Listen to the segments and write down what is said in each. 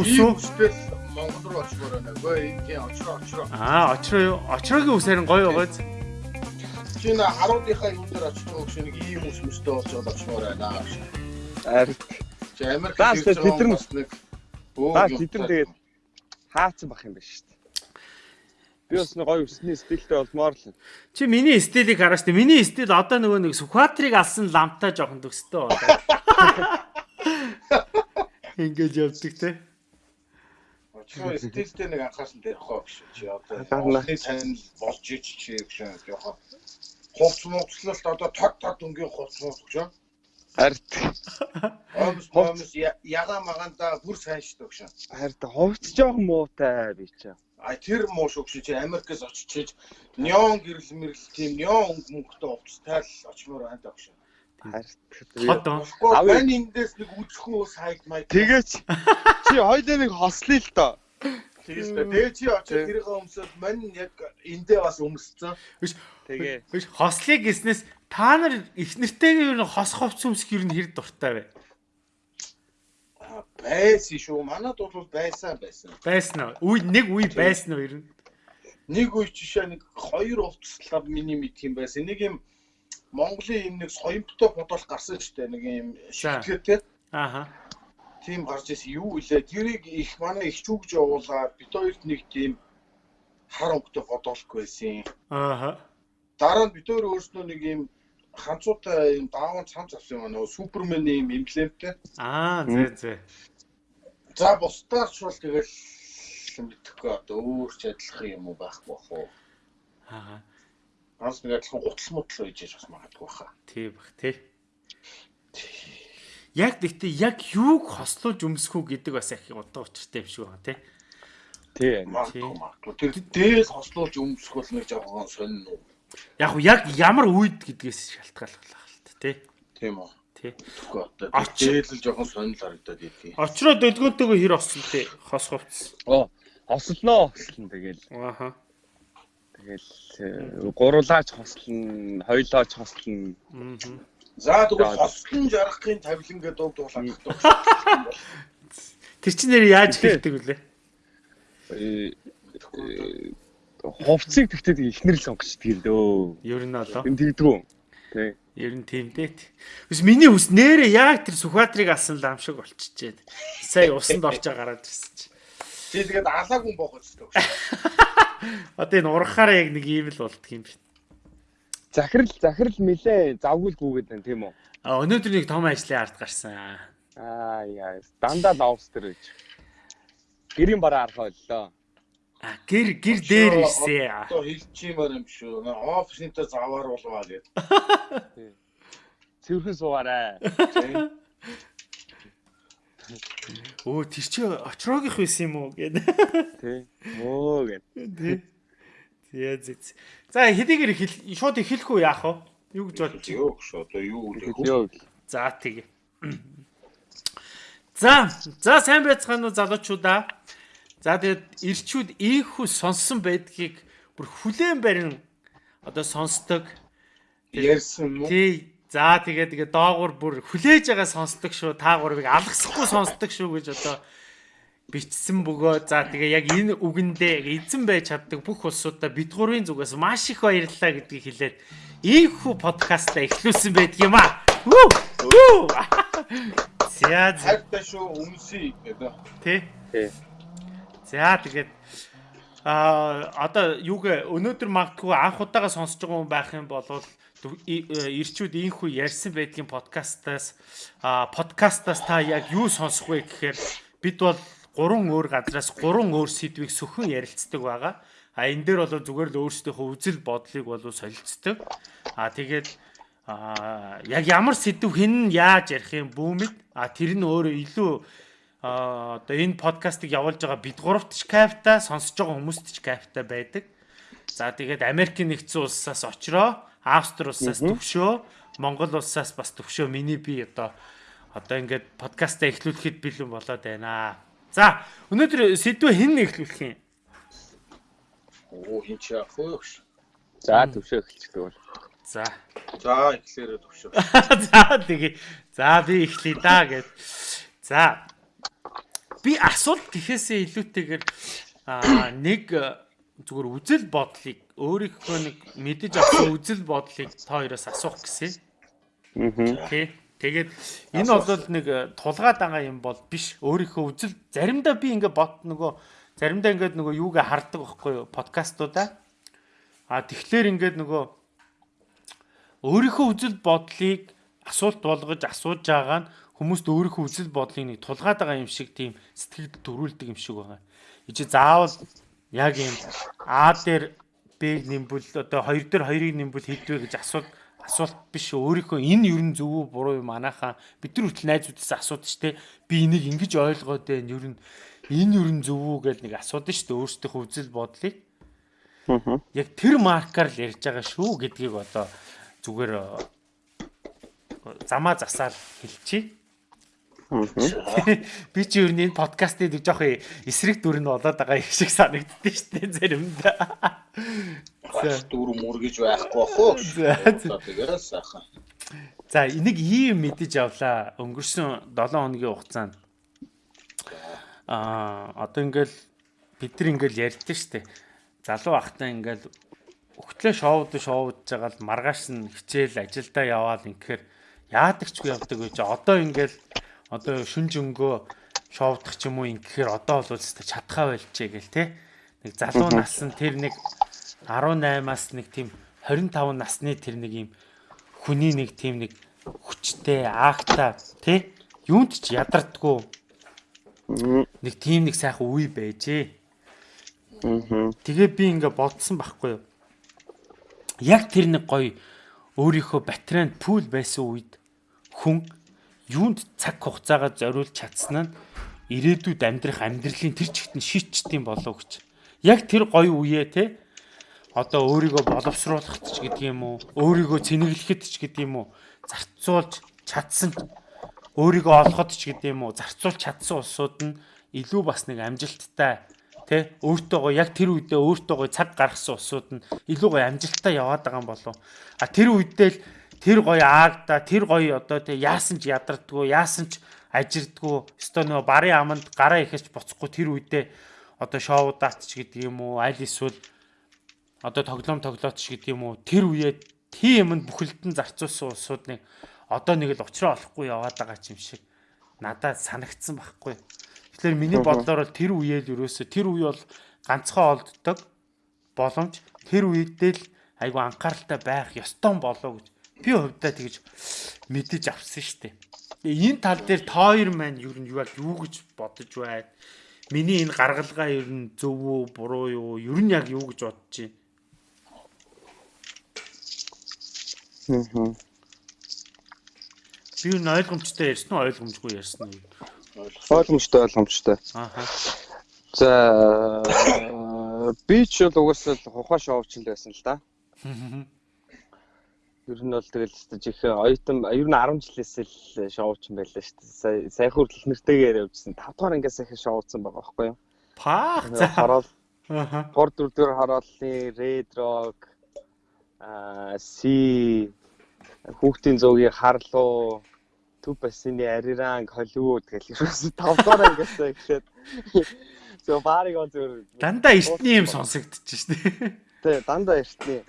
Үсүү Монгол руу очмоор байна. Гүй энэ очроо очроо. Аа, очроо юу? Очроогийн үс харин гоё байгааз. Чи нэ харуудынхаа юм дээр очих гэж нэг ийм үс мөстэй болчиход очмоор байна. Ард. Чи Америк Заа, тэд нар- нэг Баа тэд нар тэгээд хаацсан бах юм байна шүү дээ. Би бас нэг гоё өсний стилтэй болмоор л. Чи миний стилийг хараач тэ. Миний стил одоо нөгөө нэг Сүхбаатарыг алсан ламтаа жоохон төгстэй болоо. Ингэж явдаг те. Очроо стилтэй нэг анхаарсан дээр хоо гэж чи одоо. Монголын сайн болж ич чи гэж жоохон хувц мууцлалт одоо тод тод өнгийн хувц мууц гэж. Ард. Омс омс яга маганда бүр сайн шүү гэж. Ард ховц жоохон муутай би чаа. А тэр муу шүү чи Америкээс очиж неон гэрэл мэрэл тийм неон өнгө мөнгөтэй хувцтай л очмоор байна даа гэж. Ард. Хот оо. Тэгэхгүй Авъя. бань эндээс нэг үзэхгүй сайд маяг. Тэгээч чи хоёлаа нэг хослъё л доо. Тэгээс тэгээ чи Тэг. тэрийг өмсөд мань яг эндээ бас өмсцэн. Тэгээ. Биш хослыг гиснээс та нар их нэртэйгээ нь хос ховц өмсөх ер нь хэр дуртай вэ? Байсан шүү. Манад бол байсан байсан. Байсан уу? Үе нэг үе байсан уу ер нь? Нэг үе жишээ нэг хоёр хувцлаа миний мэд юм байсан. Нэг юм Монголын юм нэг соёмтой бодол гарсан шүү дээ. Нэг юм шигтгэртэй. Ааха. тийм гарч ирсэн юу илээ тэрийг их манай их чүгж явуулаад бид хоёрт нэг тийм хар өнгөтэй бодолгүй байсан. Ааха. Дараа нь бид хоёр өөрснөө нэг юм ханцуутай юм дааван цамц авсан юм аа нөгөө суперменийн юм эмблемтэй. Аа, зэ зэ. За бусдаар ч бол тэгэл мэдхгүй одоо өөр ч адилхан юм уу байхгүй бах уу. Аа, Ганц нэг адилхан гутал мутал байж бас магадгүй баха. тий бах тий. Яг гэхдээ яг юуг хослуулж өмсөх үү гэдэг бас их удаа учиртай юм шиг байна тий. Тий. Магадгүй. Тэр дээл хослуулж өмсөх бол нэг жоохон сонин уу. Яг яг ямар үед гэдгээс шалтгааллах л та тий. Тийм үү. Тий. Тэгэхгүй одоо Оч- дээл л жоохон сонин л харагдаад идэв. Очроо дөлгөөнтэйгөө хэр осон тий. Хос ховц. Оо, хослноо хослно тэгэл. Ааха. Тэгэл гуруулаач хослно, хоёлооч хослно. За тэгвэл хослон жаргахын тавилан гэдэг дуу дуулах гэдэг. Тэр чинь нэр яаж хэлдэг вүлээ? Э, э, Хувцсыг тэгтээ ихнэр л сонгочдөг л дөө. Ер нь болоо. Энд тэгдэггүй. Тий. Ер нь тийм дээ. Бас миний хүс нэрээ яг тэр Сүхбаатарыг алсан лам шиг болчихжээ. Сая усанд орж гараад ирсэн чи. Чи тэгээд алаагүй боох үздэг. Одоо энэ урахаараа яг нэг ийм л болдго юм байна. Захирал захирал нилээ завгүй л гүгээд байна тийм үү? А өнөөдөр нэг том ажлын ард гарсан. Аа яа. Дандаа ловс төр гэж. Гэрийн бараа арах боллоо. А гэр гэр дээр ирсэн. Одоо хэлчихмээр юм шүү. Офиснтаа заваар болваа гэдэг. Цэвэрхэн суугаарай. Өө тэр чи очроогийнх байсан юм уу гэд. Тий. Өө гэд. Тий. Зэц. За хэдийгээр хэл шууд эхлэхгүй яах вэ? Юу гэж бодож байна? Юу гэж одоо юу гэх вэ? За тэгээ. За, за сайн байцгаана уу залуучуудаа. За тэгээд ирчүүд ийхүү сонссон байдгийг бүр хүлээн барин одоо сонсдог. Ярьсан уу? Тий. За тэгээ тэгээ доогуур бүр хүлээж байгаа сонсдог шүү. Та гурвыг алгасахгүй сонсдог шүү гэж одоо бичсэн бөгөө. За тэгээ яг энэ үгэндээ эзэн байж чаддаг бүх улсуудаа бид гурвын зүгээс маш их баярлалаа гэдгийг хэлээд ийхүү подкастаа эхлүүлсэн байдаг юм аа. За Хайртай шүү өмсөе гэдэг. тий. Тий. За тэгээд а одоо юуг өнөөдөр магадгүй анх удаага сонсож байгаа хүн байх юм бол ирчүүд ийхүү ярьсан байдгийн подкастаас подкастаас та яг юу сонсох вэ гэхээр бид бол гурван өөр газраас гурван өөр сэдвийг сөхөн ярилцдаг байгаа. А энэ дээр бол зүгээр л өөрсдийнхөө үзэл бодлыг бол солилцдог. А тэгээд а яг ямар сэдв хэн яаж ярих юм бүүмэд а тэр нь өөрөө илүү одоо энэ подкастыг явуулж байгаа бид гуравт ч кайфтай сонсож байгаа хүмүүст ч кайфтай байдаг. За тэгээд Америкийн нэгдсэн улсаас очроо, Австри улсаас төвшөө, Монгол улсаас бас төвшөө миний би одоо одоо ингээд подкастаа эхлүүлэхэд бэлэн болоод байна. За өнөөдөр сэдвээ хэн эхлүүлэх юм? Оо хин чи яах вэ? За төвшөө эхэлчихдэг бол. За. За эхлээрээ төвшөө. За тэгээ. За би эхлэе да гэд. За. би асуулт гэхээсээ илүүтэйгээр аа нэг зүгээр үзэл бодлыг өөрийнхөө нэг мэдэж авсан үзэл бодлыг та хоёроос асуух гэсэн. Аа. Тэ. Тэгээд энэ бол нэг тулгаа дагаа юм бол биш. Өөрийнхөө үзэл заримдаа би ингээ бот нөгөө заримдаа ингээд нөгөө юугаа хардаг байхгүй юу подкастуудаа. А тэгэхээр ингээд нөгөө өөрийнхөө үзэл бодлыг асуулт болгож асууж байгаа нь хүмүүст өөрийнхөө үзэл бодлыг нэг тулгаад байгаа юм шиг тийм сэтгэлд төрүүлдэг юм шиг байгаа. Ичи заавал яг юм А дээр Б нэмбэл одоо 2 дээр 2-ыг нэмбэл хэдвэ гэж асуулт асуулт биш өөрийнхөө энэ ер нь зөв үү буруу юм. Манайхаа бид нар хүртэл найзуудаас асуудаг штэ би энийг ингэж ойлгоод байна. Ер нь энэ ер нь зөв үү гэж нэг асуудаг штэ өөрсдийнхөө үзэл бодлыг. Яг тэр маркаар л ярьж байгаа шүү гэдгийг одоо зүгээр замаа засаар хэлчихье Би ч юу нэг подкастыг нэг жоох эсрэг дүр нь болоод байгаа юм шиг санагддээ шүү дээ заримдаа. Дүр мөр гэж байхгүй бах уу? Тэгээд сайхан. За энийг ийм мэдэж авлаа. Өнгөрсөн 7 хоногийн хугацаанд аа одоо ингээл бид нар ингээл ярьдэн штэ. Залуу ахтаа ингээл өгтлөө шоуд шоудж байгаа л маргааш нь хичээл ажилдаа яваал инхээр яадаг ч явдаг гэж одоо ингээл одоо шүнж өнгөө шоудах ч юм уу ингэхээр одоо бол өстой чадхаа байлчээ гэл те. Нэг залуу нас нь тэр нэг 18-аас нэг тийм 25 насны тэр нэг юм хүний нэг тийм нэг хүчтэй акта те. Юунд ч ядардггүй. Нэг тийм нэг сайхан үе байжээ. Тэгээ би ингээ бодсон байхгүй юу. Яг тэр нэг гоё өөрийнхөө батарейнд пул байсан үед хүн юунд цаг хугацаагаа зориулж чадсан нь ирээдүйд амьдрах амьдралын тэр чигт нь шийдчихдээ болов гэж. Яг тэр гоё үеэ те одоо өөрийгөө боловсруулахт ч гэдэг юм уу, өөрийгөө цэнэглэхэд ч гэдэг юм уу, зарцуулж чадсан өөрийгөө олоход ч гэдэг юм уу, зарцуулж чадсан улсууд нь илүү бас нэг амжилттай тэ өөртөөгөө яг тэр үедээ өөртөөгөө цаг гаргасан улсууд нь илүү гоё амжилттай яваад байгаа юм болов. А тэр үедээ л тэр гоё аагда тэр гоё одоо тэг яасан ч ядардггүй яасан ч ажирдггүй өстой нөгөө барын аманд гараа ихэж буцахгүй тэр үедээ одоо шоудаач ч гэдэг юм уу аль эсвэл одоо тоглоом тоглоот ч гэдэг юм уу. Тэр үеэ тийм юмд бүхэлдэн зарцуулсан улсууд нэг одоо нэг л уучраа олохгүй яваад байгаа юм шиг надад санагдсан байхгүй. Тэгэхээр миний бодлоор бол тэр үеэл ерөөсө тэр үе бол ганцхан олддог боломж. Тэр үедээ л айгу анхааралтай байх ёстой болоо гэж би хувьдаа тэгж мэдэж авсан шүү дээ. Энэ тал дээр тооёр маань юу нь юу юу гэж бодож байна? Миний энэ гаргалгаа ер нь зөв үү, буруу юу? Ер нь яг юу гэж бодож байна? Би энэ ойлгомжтой ярьсан уу, ойлгомжгүй ярьсан уу? Ойлгомжтой, ойлгомжтой. Ааха. За би ч бол угаасаа хухаа шоувч л байсан л да. Ер нь бол тэгэл жихэн оюутан ер нь 10 жилээс л шоуч юм байлаа шүү дээ. Сая хүртэл нэртэйгээр явжсэн 5 дугаар ангиас их шоуцсан байгаа байхгүй юу? Паах за хараад ааха. 3 4 дээр хараалны Red Rock а си хүүхдийн зөөгийн харлуу төв бассины ариранг Холливуд гэх юм 5 дугаар ангиас эхлээд зөв баарыг он зөв Дандаа эртний юм сонсогдчих шүү дээ. Тэ дандаа эртний.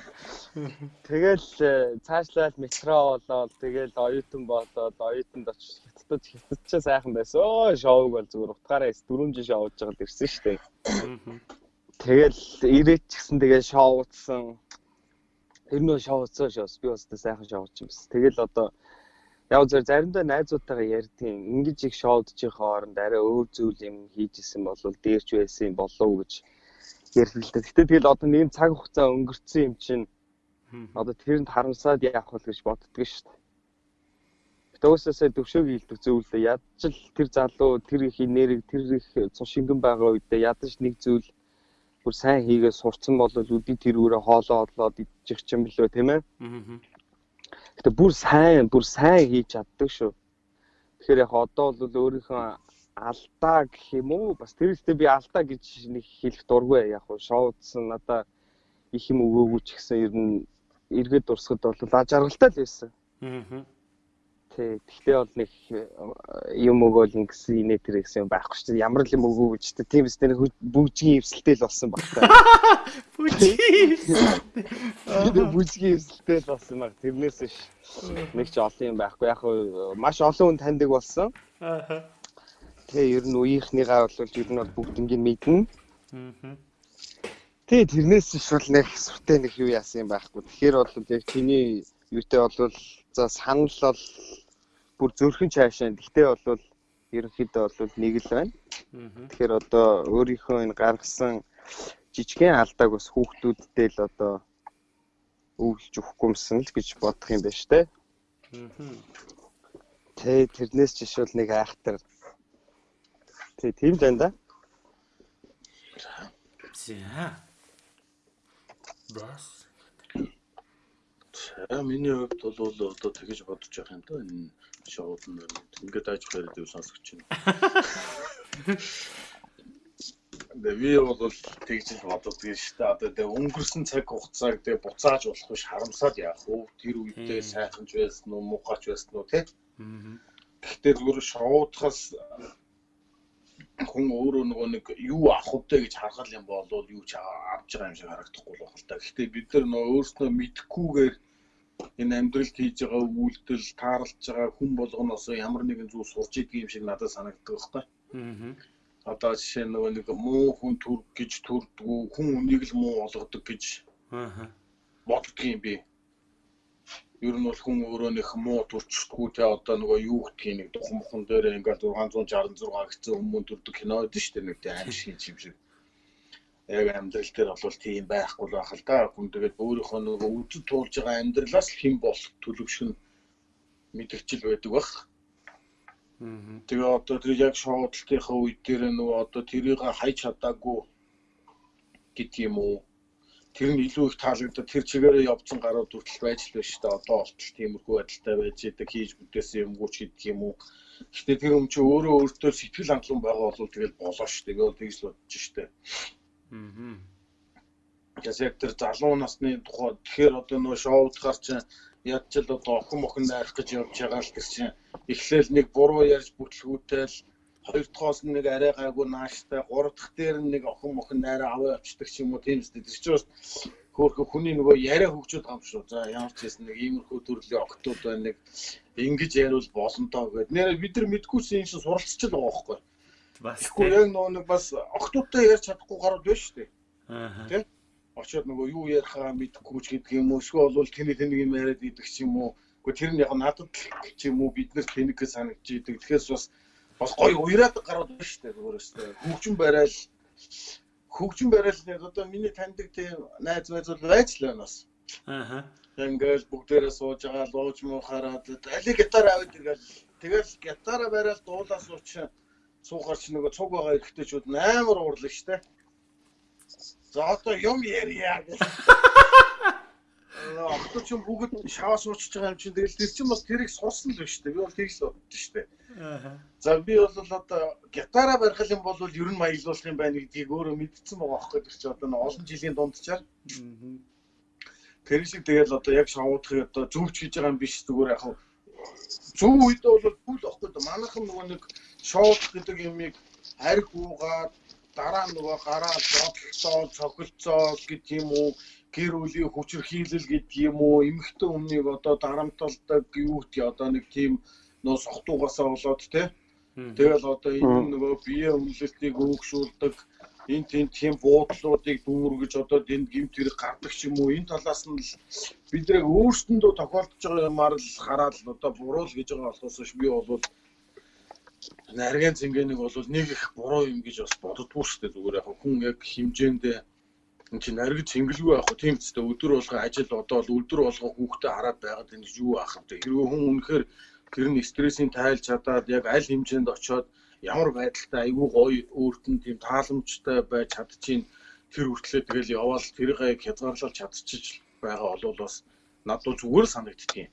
Тэгэл э, цаашлаад метро болоод тэгэл оюутан болоод оюутанд очиж хятадд хятадчаа сайхан байсан. Өө шоуг бол зүгээр утгаараа 4 жил шоуж байгаа л ирсэн шүү дээ. Тэгэл ирээд ч гэсэн тэгээ шоуцсан. Тэр нөө шоуцсан шоус би бас сайхан шоуч юм бас. Тэгэл одоо яг зөв заримдаа найзуудтайгаа ярьдгийн ингэж их шоудж байгаа хооронд арай өөр зүйл юм хийж исэн бол дээрч байсан болов уу гэж ярил л да. Гэтэ тэгэл одоо нэг цаг хугацаа өнгөрцөн юм чинь одоо тэрэнд харамсаад яах вэ гэж боддгоо шүү дээ. Төөсөөсөө төвшөөг хилдэг зөвлөө ядч л тэр залуу тэр их нэрийг тэр их цус шингэн байгаа үедээ ядаж нэг зүйл бүр сайн хийгээ сурцсан бол үди тэр үрээ хоолоо одлоод идчих юм билүү тийм ээ. Гэтэ бүр сайн бүр сайн хийж чаддаг шүү. Тэгэхээр яг одоо бол өөрийнхөө алдаа гэх юм уу бас тэр ихтэй би алдаа гэж нэг хэлэх дургүй яг хуу шоудсан надаа их юм өгөөгүй ч гэсэн ер нь эргээд дурсахад бол аж аргалтай л байсан. Аа. Тий. Гэхдээ бол нэг э, юм өгөөл ингэсэн инээ тэр гэсэн юм байхгүй шүү дээ. Ямар л юм өгөө гэж тэ тийм үстэй нэг бүгжгийн эвсэлтэй л болсон баг та. Бүжи. Бүгжгийн эвсэлтэй л болсон баг. Тэрнээс биш. Нэг ч олон юм байхгүй. Яг маш олон хүн таньдаг болсон. Аа. Тэгээ ер нь үеийнхнийгаа бол ер нь бол бүгднийг мэднэ. Аа. Тэгээ тэрнээс биш бол нэг сүртэй нэг юу яасан юм байхгүй. Тэгэхээр бол яг чиний юутэй бол за санал бол бүр зөрхөн цаашаа. Гэхдээ бол ерөнхийдөө бол нэг л байна. Тэгэхээр одоо өөрийнхөө энэ гаргасан жижигхэн алдааг бас хүүхдүүдтэй л одоо өвлж өгөхгүймсэн л гэж бодох юм байна штэ. Тэ тэрнээс шил нэг айхтар. Тэ тийм л байна да. За. Бас. За миний хувьд бол одоо тэгэж бодож байгаа юм да энэ шоуд нь ингээд ажих яриад юу сонсогч байна. Дэви бол тэгж л боддог шүү дээ. Одоо тэ өнгөрсөн цаг хугацааг тэ буцааж болох биш харамсаад яах вэ? Тэр үедээ сайхан ч байсан уу, муухайч байсан уу те? Гэхдээ зүгээр шоудахаас хүн өөрөө нөгөө нэг юу авах вэ гэж харгал юм бол юу ч авч байгаа юм шиг харагдахгүй л байна л та. Гэхдээ бид нар нөгөө өөрснөө мэдхгүйгээр энэ амьдралд хийж байгаа үйлдэл, тааралж байгаа хүн болгоноос ямар нэгэн зүйл сурч идэг юм шиг надад санагддаг байхгүй. Аа. Одоо жишээ нөгөө нэг муу хүн түр гэж төрдгүү, хүн үнийг л муу болгодог гэж Аа. боддог юм би. Ер нь бол хүн өөрөө нэг муу төрчихгүй те одоо нөгөө юу гэдгийг нэг духан мохон дээр ингээд 666 гэсэн хүмүүс төрдөг кино байдаг шүү дээ нэг тийм аим шиг юм шиг. Яг амьдрал дээр бол тийм байхгүй л байх л да. Хүн тэгээд өөрийнхөө нөгөө үдэд туулж байгаа амьдралаас л хэн болох төлөвшөн мэдгчил байдаг бах. Тэгээ одоо тэр яг шоудлтынхаа үед дээр нөгөө одоо тэрийг хайж чадаагүй гэдэг юм уу? Тэр нь илүү их таалагдаад тэр чигээрээ явцсан гарууд хүртэл байж л байна шүү дээ. Одоо болтол тиймэрхүү байдалтай байж идэг хийж бүтээсэн юмгүй ч гэдэг юм уу. Гэхдээ тэр юм чи өөрөө өөртөө сэтгэл хангалуун байгаа бол тэгэл болоо шүү дээ. Тэгээ тэгж л бодож шүү дээ. Аа. Яг тэр залуу насны тухай тэгэхээр одоо нөгөө шоудгаар чинь яд ч л одоо охин мохин найрах гэж явж байгаа л тэр чинь эхлээл нэг буруу ярьж бүтлгүүтэл хоёр дахоос нь нэг арай гайгүй нааштай гурав дахь дээр нэг охин мохин найраа аваа явчихдаг ч юм уу тийм үстэй тэр чинь бас хөөхө хүний нөгөө яриа хөгжөөд байгаа юм шүү. За ямар ч юм нэг иймэрхүү төрлийн октод байна нэг ингэж яриул болонтоо гэд. Нэр бид нар мэдгүйсэн юм шиг суралцч л байгаа байхгүй. Бас. Тэгэхгүй яг нөгөө нэг бас октодтой ярьж чадахгүй гарууд байна шүү дээ. Аа. Тийм. очиод нөгөө юу ярихаа мэдэхгүй ч гэдэг юм уу эсвэл бол тэний тэнийг юм яриад идэх ч юм уу үгүй тэр нь яг надад ч юм уу бид нар тэнийгээ санагдж идэг тэгэхээр бас бас гоё уяраад гараад байна шүү дээ өөрөөсөө хөгжин барайл хөгжин барайл нэг одоо миний таньдаг тийм найз найз бол байж л байна бас Аа. ингээл бүгдээрээ сууж байгаа лууж муу хараад алиг гитар аваад иргээл тэгэл гитараа барайл дуулаа сууч суухаар чи нөгөө цуг байгаа ихтэйчүүд амар уурлаа штэ За одоо юм ярья гэж. Окточ юм бүгд шаваа суучж байгаа юм чинь тэгэл тэр чинь бас тэрийг сурсан л биш үү? Би бол тийг л боддоо шүү дээ. Аа. За би бол одоо гитара барих юм бол ер нь маялуулах юм байна гэдгийг өөрөө мэдсэн байгаа байхгүй тэр чинь одоо олон жилийн дундчаар. Аа. Тэр шиг тэгэл одоо яг шавуудахыг одоо зөвч хийж байгаа юм биш зүгээр яг зөв үед бол бүл ахгүй да манайхан нөгөө нэг шоуд гэдэг юмыг хариг уугаад дараа нөгөө гараа бодлоо цогцолцоо гэдэг юм уу гэр бүлийн хүчирхийлэл гэдэг юм уу? Эмэгтэй өмнөийг одоо дарамталдаг юу гэдэг одоо нэг тийм нөө сохтуугасаа болоод те. Тэгэл одоо энэ нөгөө бие өмнөлтийг өөгшүүлдэг энэ тийм тийм буудлуудыг дүүргэж одоо энд гимт хэрэг гардаг ч юм уу? Энэ талаас нь л бид нэг өөрсөндөө тохиолдож байгаа юмар л хараад л одоо буруу л гэж байгаа болохоос ш би бол нарийн цэнгэнийг бол нэг их буруу юм гэж бас боддгоо шүү дээ. Зүгээр яг хүн яг хэмжээндээ энэ чинь нарийн цэнгэлгүй уу? Тийм ч гэдэг өдөр болго ажил одоо л өдөр болго хүүхдээ хараад байгаад энэ юу ах вэ хэрвээ хүн үнэхээр тэр нь стрессийн тайлж чадаад яг аль хэмжээнд очиод ямар байдалтай айгүй гоё өөрт нь тийм тааламжтай байж чадчихин тэр хүртлээ тэгэл яваал тэрийг хязгаарлалж чадчих байгаа бол бас надад зүгээр санагдчих юм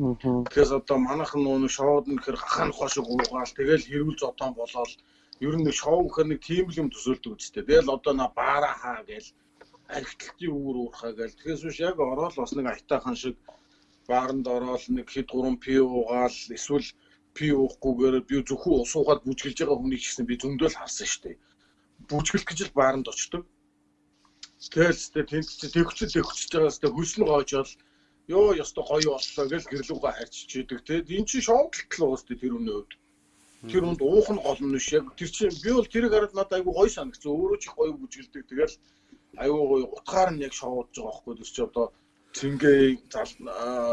Тэгэхээр одоо манайхан нөө шоуд нь гэхэр хахаан ухаа шиг уугаал тэгэл хэрүүл зодон болоод ер нь шоу гэхэр нэг тийм л юм төсөөлдөг үстэй. Тэгэл одоо на баара хаа гээл архитектийн үүр уурхаа гээл. Тэгээс биш яг ороод бас нэг айтаахан шиг бааранд ороод нэг хэд гурван пи уугаал эсвэл пи уухгүйгээр би зөвхөн ус уугаад бүжгэлж байгаа хүнийг ч гэсэн би зөндөл харсан шүү дээ. Бүжгэлт гэж л бааранд очдог. Тэгэл сте тэнд чи төгчл төгчж байгаа сте хөлсөн гоожол ёо ёстой гоё боллоо гэж гэрлүүгээ харьциж идэг те. Энд чи шоудлт л уус тэр үнэ өвд. Тэр үнд уух нь гол нь биш яг тэр чинь би бол тэрийг хараад надад айгүй гоё санагдсан. Өөрөө ч их гоё бүжгэлдэг. Тэгэл айгүй гоё утгаар нь яг шоудж байгаа байхгүй тэр чи одоо цэнгээ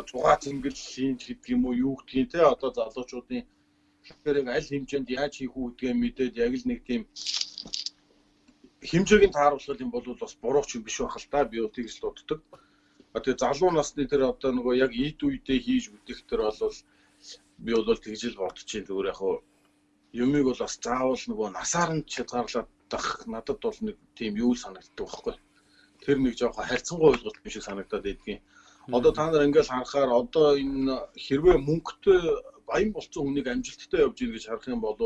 зугаа цэнгэллийн гэдэг юм уу юу гэдгийг те? Одоо залуучуудын тэрийг аль хэмжээнд яаж хийх үү гэдгээ мэдээд яг л нэг тийм хэмжээг нь тааруулах юм бол бас буруу ч юм биш байх л та. Би тэгж л. А тэгээ залуу насны тэр одоо нөгөө яг ийд үедээ хийж үтэх тэр бол би бол тэгж л бодож чинь зүгээр яг юмыг бол бас заавал нөгөө насаар нь хязгаарлаад дах надад бол нэг тийм юу санагддаг байхгүй. Тэр нэг жоохон харьцангуй ойлголт биш санагдаад байдгийн. Одоо та нар ингээл харахаар одоо энэ хэрвээ мөнгөтэй баян болсон хүнийг амжилттай явж ийн гэж харах юм бол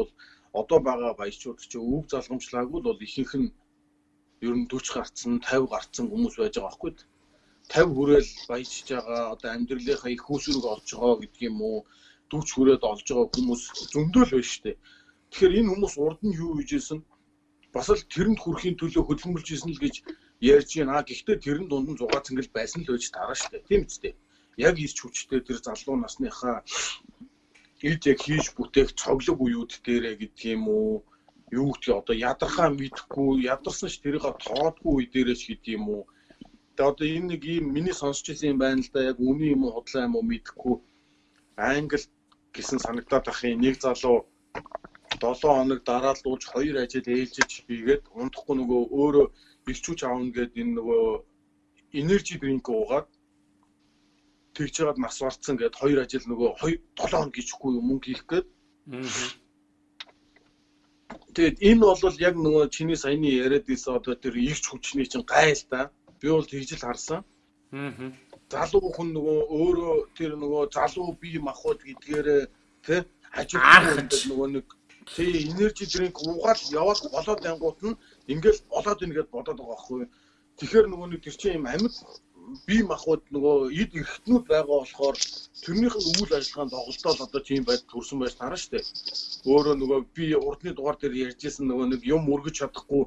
одоо байгаа баячууд ч өв залгамжлаагүй бол ихэнх нь ер нь 40 гарцсан 50 гарцсан хүмүүс байж байгаа байхгүй. 50 хүрээл баяжж байгаа одоо амьдралынхаа их усрыг олж байгаа гэдэг юм 40 хүрээд олж байгаа хүмүүс зөндөл байна шүү дээ. Тэгэхээр энэ хүмүүс урд нь юу хийжсэн бас л тэрэнд хүрэхийн төлөө хөдөлмөрлж исэн л гэж ярьж байна. Гэхдээ тэрэн дунд нь зугаа цэнгэл байсан л байж таараа штэ. Тийм үстэй. Яг ирч хүчтэй тэр залуу насныхаа ид яг хийж бүтээх цоглог үеуд дээрээ гэдэг юм уу? Юу гэдгийг одоо ядархаа мэдхгүй, ядарсан ш тэрийг тоодгүй үе дээрээ ч гэдэг юм уу? Тэгээ одоо энэ нэг юм миний сонсч ирсэн юм байна л да. Яг үний юм уу, худлаа юм уу мэдхгүй. Англи гэсэн санагдаад ахын нэг залуу 7 хоног дараалуулж 2 ажил ээлжиж хийгээд унтахгүй нөгөө өөрөө бэлчүүч аавна гэдэг энэ нөгөө энержи дринк уугаад тэгж жагаад нас барцсан гэд хоёр ажил нөгөө 2 7 хоног гिचхгүй мөнгө хийх гээд Тэгээд энэ бол яг нөгөө чиний саяны яриад ирсэн одоо тэр ирч хүчний чинь гайл та. Би бол тэгж л харсан. Аа. Залуу хүн нөгөө өөрөө тэр нөгөө залуу бие махбод гэдгээр тэ хажууд нөгөө нэг тий энержи дринк уугаад яваад болоод ангууд нь ингээл болоод ийн гэд бодоод байгаа байхгүй. Тэгэхээр нөгөө нэг тэр чинь юм амьд бие махбод нөгөө эд эрхтнүүд байгаа болохоор тэрнийх нь үйл ажиллагаанд доголдоод одоо тийм байд төрсэн байж тараа штэ. Өөрөө нөгөө би урдны дугаар дээр ярьжсэн нөгөө нэг юм өргөж чадахгүй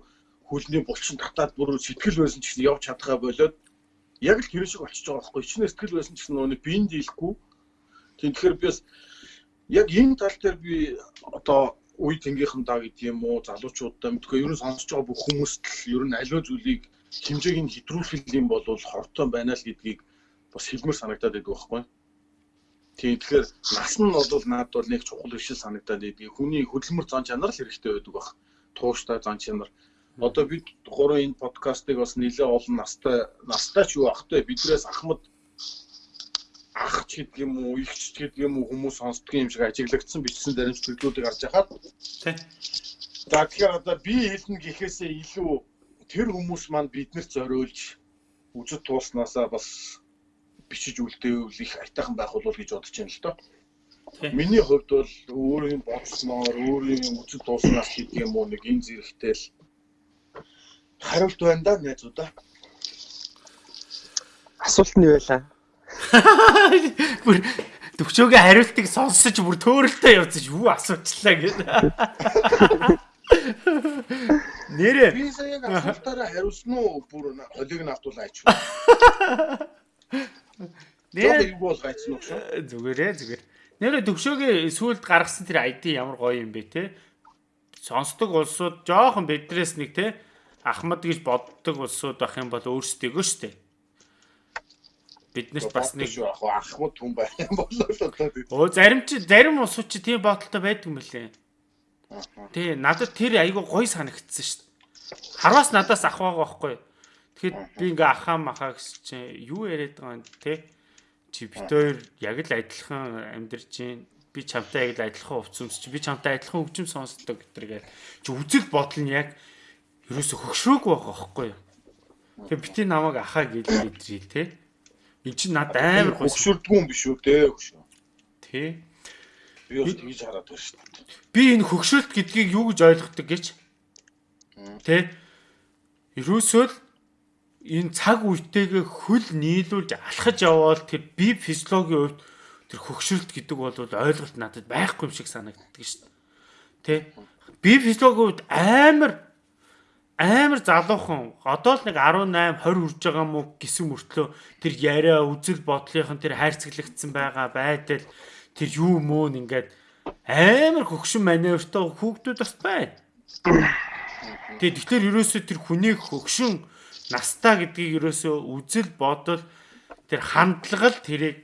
хөлний булчин татаад бүр сэтгэл байсан ч гэсэн явж чадхаа болоод яг л тэр шиг болчихж байгаа байхгүй. Ичнээ сэтгэл байсан гэсэн нөгөө биеинд дийлэхгүй. Тэгэхээр би бас яг энэ тал дээр би одоо үе тэнгийнхандаа гэдэг юм уу залуучуудаа мэдгүй ер нь сонсож байгаа бүх хүмүүст л ер нь аливаа зүйлийг хэмжээг нь хэтрүүлэх юм бол хортой байна л гэдгийг бас хэлмээр санагдаад байдаг байхгүй. Тийм тэгэхээр нас нь бол наад бол нэг чухал биш санагдаад байдгийг хүний хөдөлмөр зан чанар л хэрэгтэй байдаг баг. Тууштай зан чанар. Одоо бид гурван энэ подкастыг бас нэлээд олон настай настай ч юу ахтай биднээс ахмад ах ч гэдэг юм уу, их ч гэдэг юм уу хүмүүс сонсдго юм шиг ажиглагдсан бичсэн дарамжлагдлуудыг харж байхад тий. За тэгэхээр одоо би хэлнэ гэхээсээ илүү тэр хүмүүс маань биднэрт зориулж үжид тууснасаа бас бичиж үлдээвэл их айтайхан байх болов гэж бодож байна л доо. Миний хувьд бол өөрийн бодсноор, өөрийн үжид тууснаас гэдэг юм уу нэг энэ зэрэгтэй л хариулт байна да найзуудаа. Асуулт нь юу байлаа? Бүр төвчөөгийн хариултыг сонсож бүр төөрөлтөө явцаж юу асуучлаа гэдэг. Нэрээ. Би сая яг асуултаараа хариулсан уу? Бүр холиг нь автуулаач. Нэрээ юу бол гайцсан уу шүү? Зүгээрээ зүгээр. Нэрээ төвшөөгийн сүулт гаргасан тэр ID ямар гоё юм бэ те? Сонсдог улсууд жоохон бидрээс нэг те Ахмад гэж боддог улсууд байх юм бол өөрсдөө шүү дээ бид нарт бас нэг ахмад хүн байх юм болоо л одоо. Оо зарим чи зарим усууд чи тийм бодолтой байдаг юм лээ. Тий, надад тэр айгу гоё санагдсан шүү дээ. Харвас надаас ах байгаа байхгүй. Тэгэхэд би ингээ ахаа махаа гэсэн чи юу яриад байгаа юм те? Чи бит хоёр яг л адилхан амьдарч гин. Би чамтай яг л адилхан хувцсамс чи би чамтай адилхан хөгжим сонсдог гэтэргээ. Чи үзэл бодол нь яг ерөөсө хөгшрөөг байгаа байхгүй. Тэгээ бити намайг ахаа гэж идрий те. Энд чинь над амар хөксөрдгүй юм биш үү те. Тий. Би бас тэгж хараад байна шүү дээ. Би энэ хөгшөлт гэдгийг юу гэж ойлгодог гэж? Тэ. Ерөөсөө л энэ цаг үетэйгээ хөл нийлүүлж алхаж явбал тэр бие физиологийн хувьд тэр хөгшрөлт гэдэг бол ойлголт надад байхгүй юм шиг санагддаг шүү дээ. Тэ? Бие физиологийн хувьд амар амар залуухан одоо л нэг 18 20 хүрж байгаа мó гэсэн мөртлөө тэр яриа үзэл бодлынхан тэр хайрцаглагдсан байгаа байдал тэр юу мөн ингээд амар хөгшин маневртай хүүхдүүд бас байна. Тэгээ тэгэхээр ерөөсөө тэр хүний хөгшин настаа гэдгийг ерөөсөө үзэл бодол тэр хандлага л тэрийг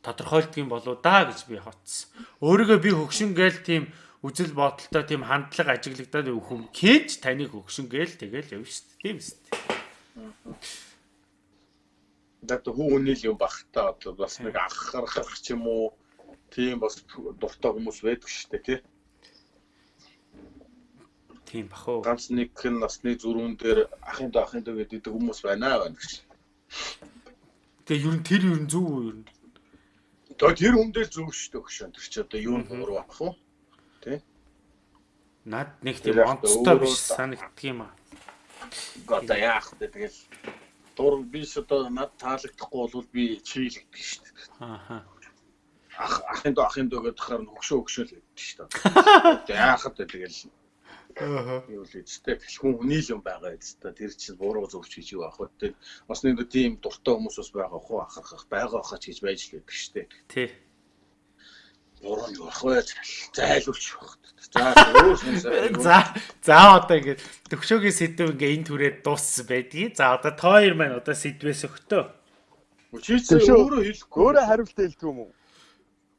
тодорхойлдог юм болоо да гэж би хотсон. Өөрийгөө би хөгшин гээл тийм үзэл бодолтой тийм хандлага ажиглагдаад өгөх юм. Кэж таныг хөгшин гээл тэгэл шүү дээ. Тийм дээ. Дат хүүний л юм бах та одоо бас нэг анхаарах ч юм уу тийм бас дуртай хүмүүс байдаг дээ тий. Тийм бах уу. Ганц нэг насны зүрүүн дээр ахын доо ахын доо гэдэг хүмүүс байна байна гэж. Тэгээ ер нь тэр ер нь зөв үү ер нь. Тэр хүндээ зөв шүү дээ өгшөн. Тэр чи одоо юу нуур бах уу? Над нэг тийм онцтой биш санагддаг юм аа. Одоо яах вэ тэгэл дур би ч одоо над таалагдахгүй бол би чийлэгдэх шүү дээ. Ааха. Ах ахын доо ахын доо гэдэг хаар хөгшөө хөгшөөл гэдэг шүү дээ. Яахад вэ тэгэл Аа. юу л үстэй бэлхэн хүний л юм байгаа үстэй тэр чинь буруу зөвч гэж юу ах вэ тэр бас нэг тийм дуртай хүмүүс бас байгаа хөө ахархах байгаа хаач гэж байж л байдаг штэ Тий. Буруу юу ах вэ зайлуулж баг за За за одоо ингээд төгшөөгийн сэдв ингээ энэ түрээд дууссан байдгийг. За одоо та хоёр маань одоо сэдвээс өгтөө. чи чи өөрөө хэлэхгүй Өөрөө хариулт хэлдэг юм уу?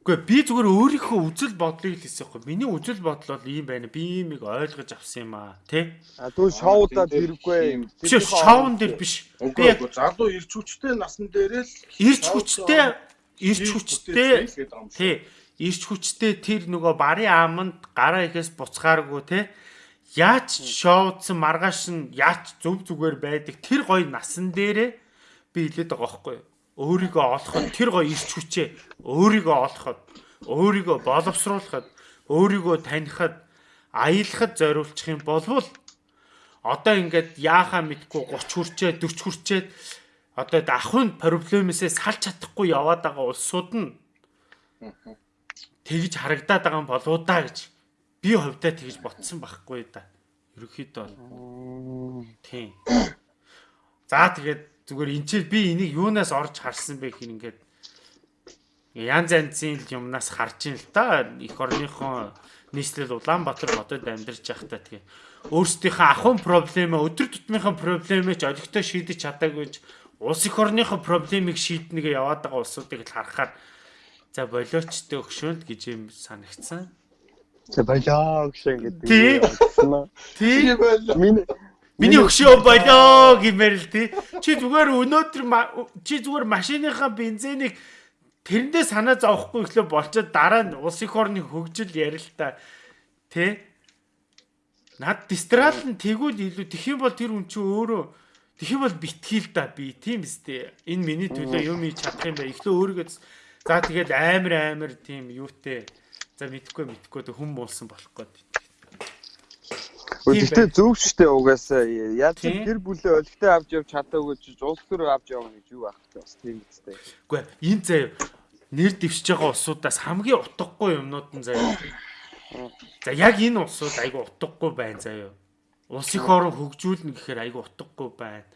Үгүй би зүгээр өөрийнхөө үзэл бодлыг л хэлсэн юм. Миний үзэл бодол бол ийм байна. Би иймийг ойлгож авсан юм аа, тий? А түн шоудад хэрэггүй. Биш шоун дээр биш. Би яг залуу ирч хүчтэй насан дээрээ л ирч хүчтэй ирч хүчтэй тий ирч хүчтэй тэр нөгөө барын аманд гараа ихээс буцхааргүй тий Яаж шоудсан маргааш нь яаж зөв зүгээр байдаг. Тэр гоё насан дээрээ би хэлээд байгаа байхгүй? Өөрийгөө олоход тэр гоё ирч хүчээ өөрийгөө олоход өөрийгөө боловсруулахад өөрийгөө танихад аялахад зориулчих юм болвол одоо ингээд яахаа мэдгүй 30 хүрчээ 40 хүрчээд одоо ахын проблемээсээ салж чадахгүй яваад байгаа улсууд нь тэгж харагдаад байгаа юм болоо да гэж би хувьдаа тэгж ботсон байхгүй да. Ерөнхийдөө бол тийм. За тэгээд зүгээр энэ ч би энийг юунаас орж харсан бэ гэхээр ингээд янз янзын юмнаас харж ин л та эх орныхон нийслэл Улаанбаатар хотод амьдарч байхдаа тэгээ өөрсдийнхөө ахуйн проблемээ өдөр тутмынхаа проблемээ ч олигтой шийдэж чадаагүй улс эх орныхоо проблемыг шийднэгээ яваад байгаа улсуудыг л харахаар за болиочтой өгшөөнд гэж юм санагцсан. За болоо гişэн гэдэг. Тий. Тий. Миний Миний өгшөө болоо гэмээр л тий. Чи зүгээр өнөөдөр чи зүгээр машиныхаа бензинийг тэрэндээ санаа зовхгүй ихлэ болчоод дараа нь улс их орны хөгжил ярилта тий. Над дистрал нь тэгвэл илүү тэх юм бол тэр хүн чи өөрөө тэх юм бол битгий л да би тийм үстэй. Энэ миний төлөө юм хийж чадах юм бай. Эхлээ өөрийгөө за тэгэл амар амар тийм юутэй. За мэдхгүй мэдхгүй хүм болсон болох гээд. Гэхдээ зөв штэ угаасаа яаж гэр бүлээ өлегтэй авч явж чадаагүй ч улс төр авч явна гэж юу ах вэ? Бас тийм үстэй. Үгүй энэ заяа нэр дэвшиж байгаа улсуудаас хамгийн утгагүй юмнууд нь заяа. За яг энэ улсууд айгүй утгагүй байна заяа. Улс их орон хөгжүүлнэ гэхээр айгүй утгагүй байна.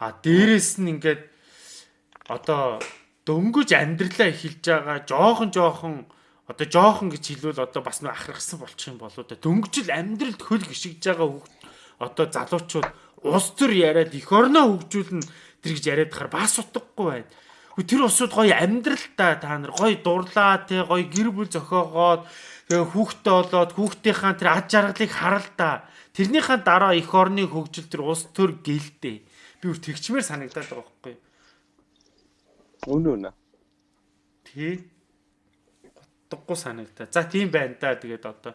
А дээрэс нь ингээд одоо дөнгөж амьдралаа эхэлж байгаа жоохон жоохон одоо жоохон гэж хэлвэл одоо бас нэг ахрахсан болчих юм болоо да. Дөнгөж л амьдралд хөл гიშгэж байгаа хүүхд одоо залуучууд улс төр яриад эх орноо хөгжүүлнэ тэр гэж яриад хахаар бас утгагүй байна. Тэр усуд гоё амьдралтай та нар гоё дурлаа те гоё гэр бүл зохиогоод тэгээ хүүхдтэй болоод хүүхдийнхаа тэр ад жаргалыг харал та. Тэрнийхээ дараа эх орны хөгжил тэр улс төр гэлдэ. Би үр тэгчмээр санагдаад байгаа байхгүй. Үнэ үнэ. Тий. Утгагүй санагдаа. За тийм байна да. Тэгээд одоо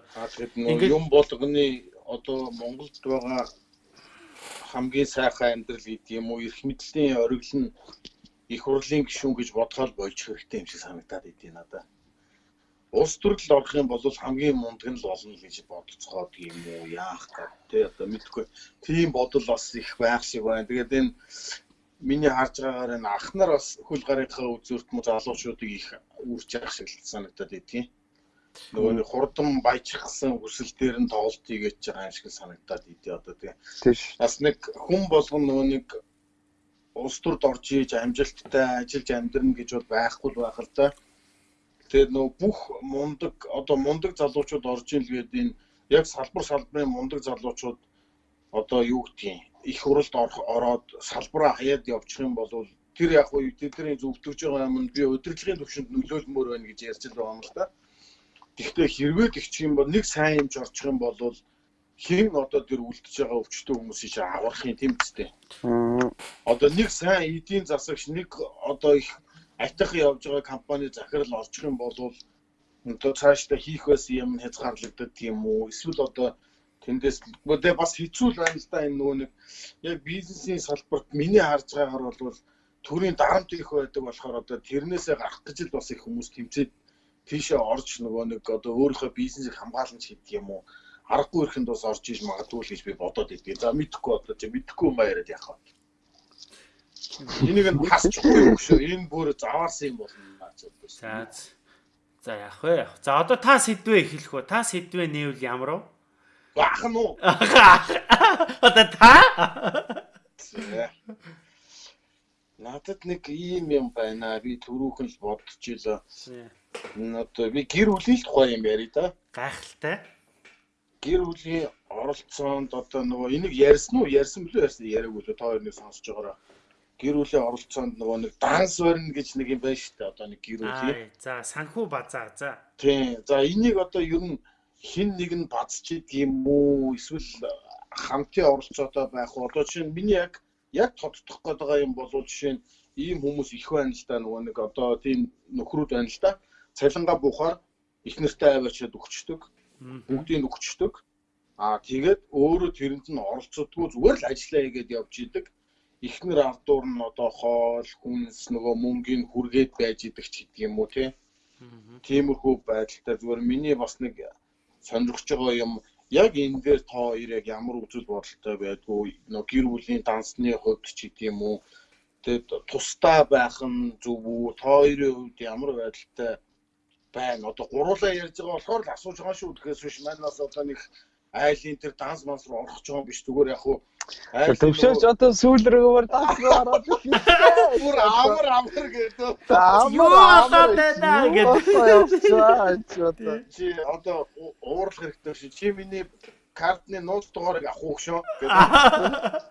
Ингээд- юм болгоны одоо Монголд байгаа хамгийн сайхан амьдрал гэдэг юм уу эрх мэдлийн оргил нь их хурлын гишүүн гэж бодгоол болж хэрэгтэй юм шиг санагдаад идэв надад. улс төрөл орох юм бол хамгийн мундаг нь л болно гэж бодцохоод юм уу яах гээд тий одоо мэдгүй тийм бодол бас их байх шиг байна. Тэгээд энэ миний харж байгаагаар энэ ах нар бас хөл гарынхаа үзүүрт мө залуучуудыг их үрж явах шиг санагдаад байдгийн. Нөгөө нэг хурдан баяжчихсан хүсэл дээр нь тоглолт хийгээд байгаа юм шиг санагдаад идэв одоо. Тийш. Бас нэг хүн болгон нөгөө нэг улс төрд орж ийж амжилттай ажиллаж амьдрна гэж бол байхгүй л байх л да. Тэгээд нөгөө бүх мундаг одоо мундаг залуучууд орж ийн л гээд энэ яг салбар салбарын мундаг залуучууд одоо юу гэдгийг их уралд ороод салбараа хаяад явчих юм бол тэр яг уу тэдний зөвтгөж байгаа юм би удирдлагын төвшөнд нөлөөлмөр байна гэж ярьж байгаа юм л да. Гэхдээ хэрвээ тэгчих юм бол нэг сайн юмж орчих юм бол хэн одоо тэр үлдэж байгаа өвчтөө хүмүүсийг аврахын тэмцтэй. Одоо нэг сайн эдийн засагч нэг одоо их айтах явж байгаа компани захирал орчих юм бол одоо цаашдаа хийх байсан юм хязгаарлагддаг юм уу? Эсвэл одоо тэндээс үгүй бас хэцүү л байна л да энэ нөгөө нэг яг бизнесийн салбарт миний харж байгаагаар бол төрийн дарамт их байдаг болохоор одоо тэрнээсээ гарах гэж л бас их хүмүүс тэмцээд тийшээ орж нөгөө нэг одоо өөрийнхөө бизнесийг хамгаалж хийдэг юм уу? аргагүй ихэнд бас орж иж магадгүй л гэж би бодоод идэв. За мэдхгүй бодлоо чи мэдхгүй юм яриад яах вэ? Энийг нь хасчихгүй юм шүү. Энэ бүр заваарсан юм болно гэж За бодсон. за яах вэ? За одоо та сэдвээ эхлэх үү? Та сэдвээ нээвэл ямар вэ? Баахан уу? Одоо та? Надад нэг ийм юм байна. Би түрүүхэн л бодчихлоо. Одоо би гэр бүлийн тухай юм ярий да. Гайхалтай гэр бүлийн оролцоонд одоо нөгөө энийг ярьсан уу? Ярьсан билүү ярьсан яриаггүй л та хоёрыг сонсож байгаараа. Гэр бүлийн оролцоонд нөгөө нэг данс барина гэж нэг юм байна шүү дээ. Одоо нэг гэр бүлийн. За санхүү базаа за. Тийм. За энийг одоо ер нь хин нэг нь бацчихэд юм уу? Эсвэл хамтын оролцоотой байх уу? Одоо чинь миний яг яг тодтох гээд байгаа юм бол жишээ нь ийм хүмүүс их байна л да нөгөө нэг одоо тийм нөхрүүд байна л да. Цалингаа буухаар их нэртэй аваачаад өгчдөг бүгдийг өгчдөг. Аа тэгээд өөрөө тэрэнд нь оролцдоггүй зүгээр л ажиллаа хийгээд явж идэг. Эхнэр ардуур нь одоо хоол, хүнс нөгөө мөнгөний хүргээд байж идэг ч гэдэг юм уу тий. Тиймэрхүү байдалтай зүгээр миний бас нэг сонирхож байгаа юм. Яг энэ дээр та хоёр яг ямар үзэл бодолтой байдгүй. Нөө гэр бүлийн дансны хувьд ч гэдэг юм уу? Тэгээд тусдаа байх нь зөв үү? Та хоёрын хувьд ямар байдалтай байна. Одоо гуруулаа ярьж байгаа болохоор л асууж байгаа шүү. Тэгэхээс биш манаас одоо нэг айлын тэр данс манс руу орох гэж байгаа биш. Зүгээр яг хуу Төвшөөч одоо сүүл рүүгээр данс руу ороод бүр амар амар гэдэг. Юу болоод байна гэдэг. Чи одоо уурлах хэрэгтэй ши. Чи миний картны нууц дугаарыг авах уу шүү гэдэг.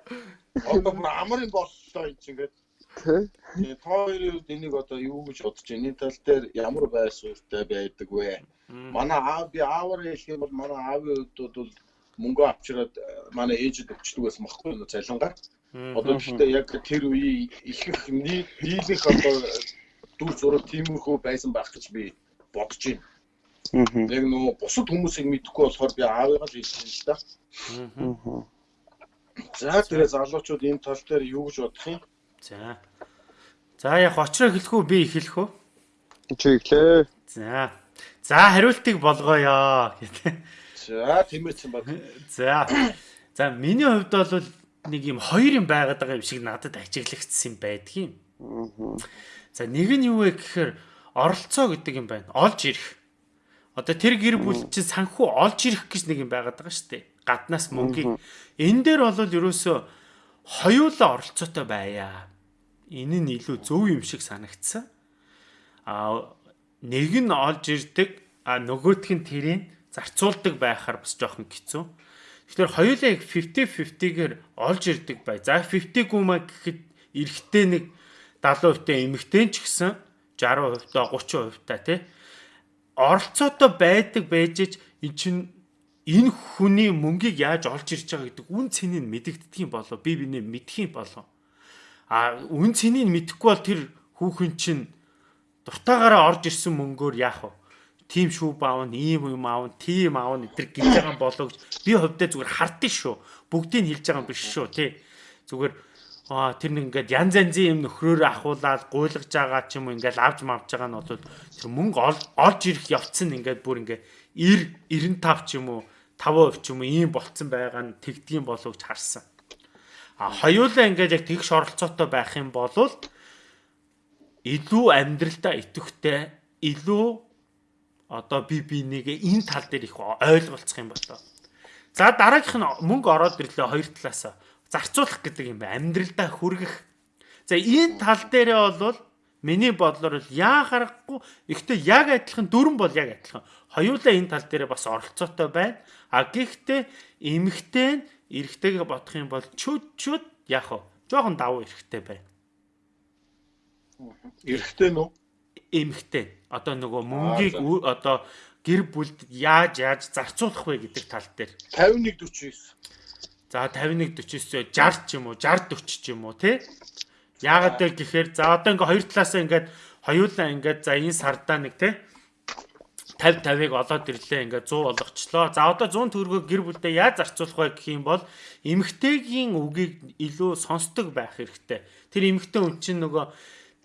Одоо бүр амарын боллоо энэ чинь гэдэг. Тэгээ та хоёрын хувьд энийг одоо юу гэж бодож байна? Энэ тал дээр ямар байр суурьтай байдаг вэ? Манай аав би аавар хэлэх юм бол манай аавын хувьд бол мөнгө авчираад манай ээжэд өгчдөг байсан байхгүй юу цалингаар. Одоо гэхдээ яг тэр үеийн их их нийлэх одоо дүр зураг тиймэрхүү байсан байх гэж би бодож байна. Яг нөгөө бусад хүмүүсийг мэдэхгүй болохоор би аавыгаа л хэлсэн л да. За тэгээ залуучууд энэ тал дээр юу гэж бодох юм? За. За яг очроо эхлэх үү би эхлэх үү? Чи эхлэе. За. За хариултыг болгоё гэдэг. За тиймээсэн баг. За. За миний хувьд бол нэг юм хоёр юм байгаад байгаа юм шиг надад ажиглагдсан юм байдгийн. За нэг нь юу вэ гэхээр оролцоо гэдэг юм байна. Олж ирэх. Одоо тэр гэр бүл чинь санхүү олж ирэх гэж нэг юм байгаад байгаа шүү дээ. Гаднаас мөнгөийг. Энэ дээр бол ерөөсөө хоёулаа оролцоотой байя. Энэ нь илүү зөв юм шиг санагдсан. А нэг нь олж ирдэг, а нөгөөх нь тэрийг зарцуулдаг байхаар бас жоохон хэцүү. Тэгэхээр хоёулаа яг 50-50-гээр олж ирдэг бай. За 50 гүмэ гэхэд эрэхтэй нэг 70% та эмэгтэй ч гэсэн 60% та 30% та тий оролцоотой байдаг байж эн чин энэ хүний мөнгийг яаж олж ирж байгаа гэдэг үн цэнийг мэдэгддэг юм болоо би бинэ мэдэх юм болоо а үн цэнийг мэдэхгүй бол тэр хүүхэн чинь дуртаагаараа орж ирсэн мөнгөөр яах вэ тим шүү баав ийм юм аав тийм аав энэ гэж байгаа болоо гэж. Би хувьдаа зүгээр хардсан шүү. Бүгдийг хэлж байгаа юм биш шүү тий. Зүгээр Аа тэр нэг ингээд янз янзын юм нөхрөөр ахуулаад гуйлгаж байгаа ч юм уу ингээд авч мавж байгаа нь бол тэр мөнгө олж ирэх явцсан ингээд бүр ингээд 90 95 ч юм уу 5% ч юм уу ийм болцсон байгаа нь тэгдгийн болов гэж харсан. А хоёулаа ингээд яг тэгш оролцоотой байх юм бол илүү амьдралдаа идэвхтэй илүү одоо би бинийг энэ тал дээр их ойлголцох юм болоо. За дараагийнх нь мөнгө ороод ирлээ хоёр талаас зарцуулах гэдэг юм байна. Амьдралдаа хүргэх. За энэ тал дээрээ бол миний бодлоор л яа харахгүй ихтэй яг адилхан дөрөн бол яг адилхан. Хоёулаа энэ тал дээрээ бас оролцоотой байна. А гэхдээ эмэгтэй нь эрэгтэйгээ бодох юм бол чүд чүд яах вэ? Жохон давуу эрэгтэй байна. Эрэгтэй нүү? Эмэгтэй. Одоо нөгөө мөнгийг одоо гэр бүлд яаж яаж зарцуулах вэ гэдэг тал дээр 51 49. За 51 49 60 ч юм уу 60 40 ч юм уу тий? Яагаад вэ гэхээр за одоо ингээ хоёр талаасаа ингээд хоёулаа ингээд за энэ сардаа нэг тий 50 50-ыг олоод ирлээ ингээ 100 болгочлоо. За одоо 100 төгрөгөө гэр бүлдээ яаж зарцуулах вэ гэх юм бол эмэгтэйгийн үгийг илүү сонсдог байх хэрэгтэй. Тэр эмэгтэй хүн чинь нөгөө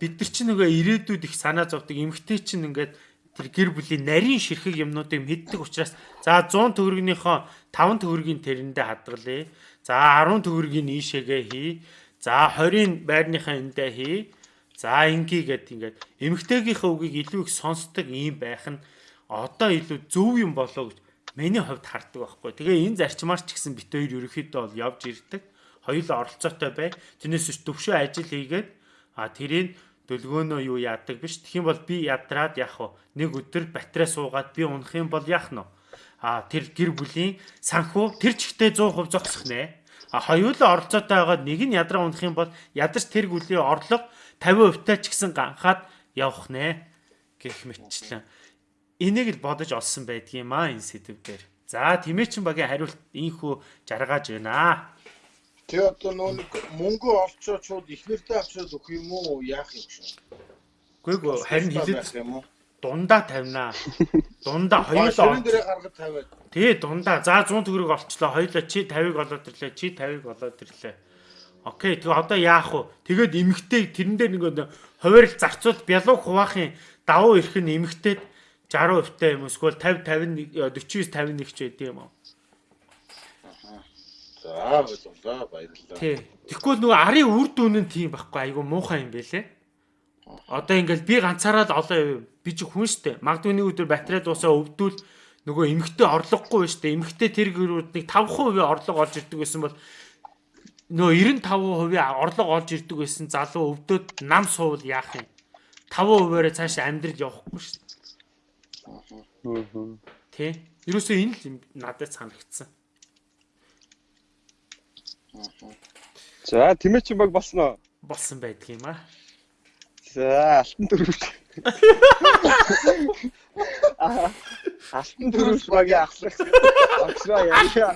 бид нар чинь нөгөө ирээдүйд их санаа зовдөг эмгтэй чинь ингээд тэр гэр бүлийн нарийн ширхэг юмнуудыг мэддэг учраас за 100 төгрөгнийхөө 5 төгрөгийн тэрэндээ хадгалъя. За 10 төгрөгийн ийшээгээ хий. За 20-ын байрныхаа эндээ хий. За ингээ гэд ингээд эмгтээгийнхээ үгийг илүү их сонсдог юм байх нь одоо илүү зөв юм болоо гэж миний хувьд харддаг байхгүй. Тэгээ энэ зарчмаар ч гэсэн бит хоёр ерөөхдөө бол явж ирдэг. Хоёулаа оролцоотой бай. Тэрнээс төвшөө ажил хийгээд а тэрийг дөлгөөнөө юу яадаг биш. Юм бол би ядраад яах вэ? Нэг өдөр батарей суугаад би унах юм бол яах нь вэ? А тэр гэр бүлийн санхүү тэр чигтээ 100% зогсох нэ. А хоёулаа оролцоотой байгаад нэг нь ядраа унах юм бол ядарч тэр гүлийн орлого 50% таа ч гэсэн ганхаад явах нэ гэх мэтчлэн. Энийг л бодож олсон байдгийм аа энэ сэдв дээр. За тэмээчин багийн хариулт ийхүү жаргааж байна. Тэгээ одоо нөө нэг мөнгө олцоод шууд ихнэртэй авчирд өгөх юм уу? Яах юм шиг. Ээ харин хилээд юм уу? Дундаа тавина. Дундаа хоёулаа Ширэн дээрээ гаргаж тавиад. Тий дундаа за 100 төгрөг олчлоо. Хоёулаа чи 50-ыг олоод ирлээ. Чи 50-ыг олоод ирлээ. Окей. Тэгээ одоо яах вэ? Тэгээд эмгтэй тэрэн дээр нэг хуваарил зарцуул бялуу хуваахын давуу ирэх нь эмгтээд 60% та юм эсвэл 50 50 49 51 ч байдсан юм уу? За ойлголоо баярлалаа. Тий. Тэгэхгүй нөгөө арын үр дүн нь тийм байхгүй айгу муухай юм байлээ. Одоо ингээл би ганцаараа л олон би чи хүн штэ. Магадгүй нэг өдөр батарей дуусаа өвдвөл нөгөө эмгхтэй орлогогүй штэ. Эмгхтэй тэр гэрүүднийг 5% орлого олж ирдэг гэсэн бол нөгөө 95% орлого олж ирдэг байсан залуу өвдөд нам суувал яах юм? 5%-аараа цааш амьдрал явахгүй штэ. Тэ. Ерөөсөө энэ л надад санагдсан. За тэмээчин баг болсноо. Болсон байдаг юм аа. За алтан дөрөвч. Алтан дөрөвч багийн ахлах. Огсроо яа.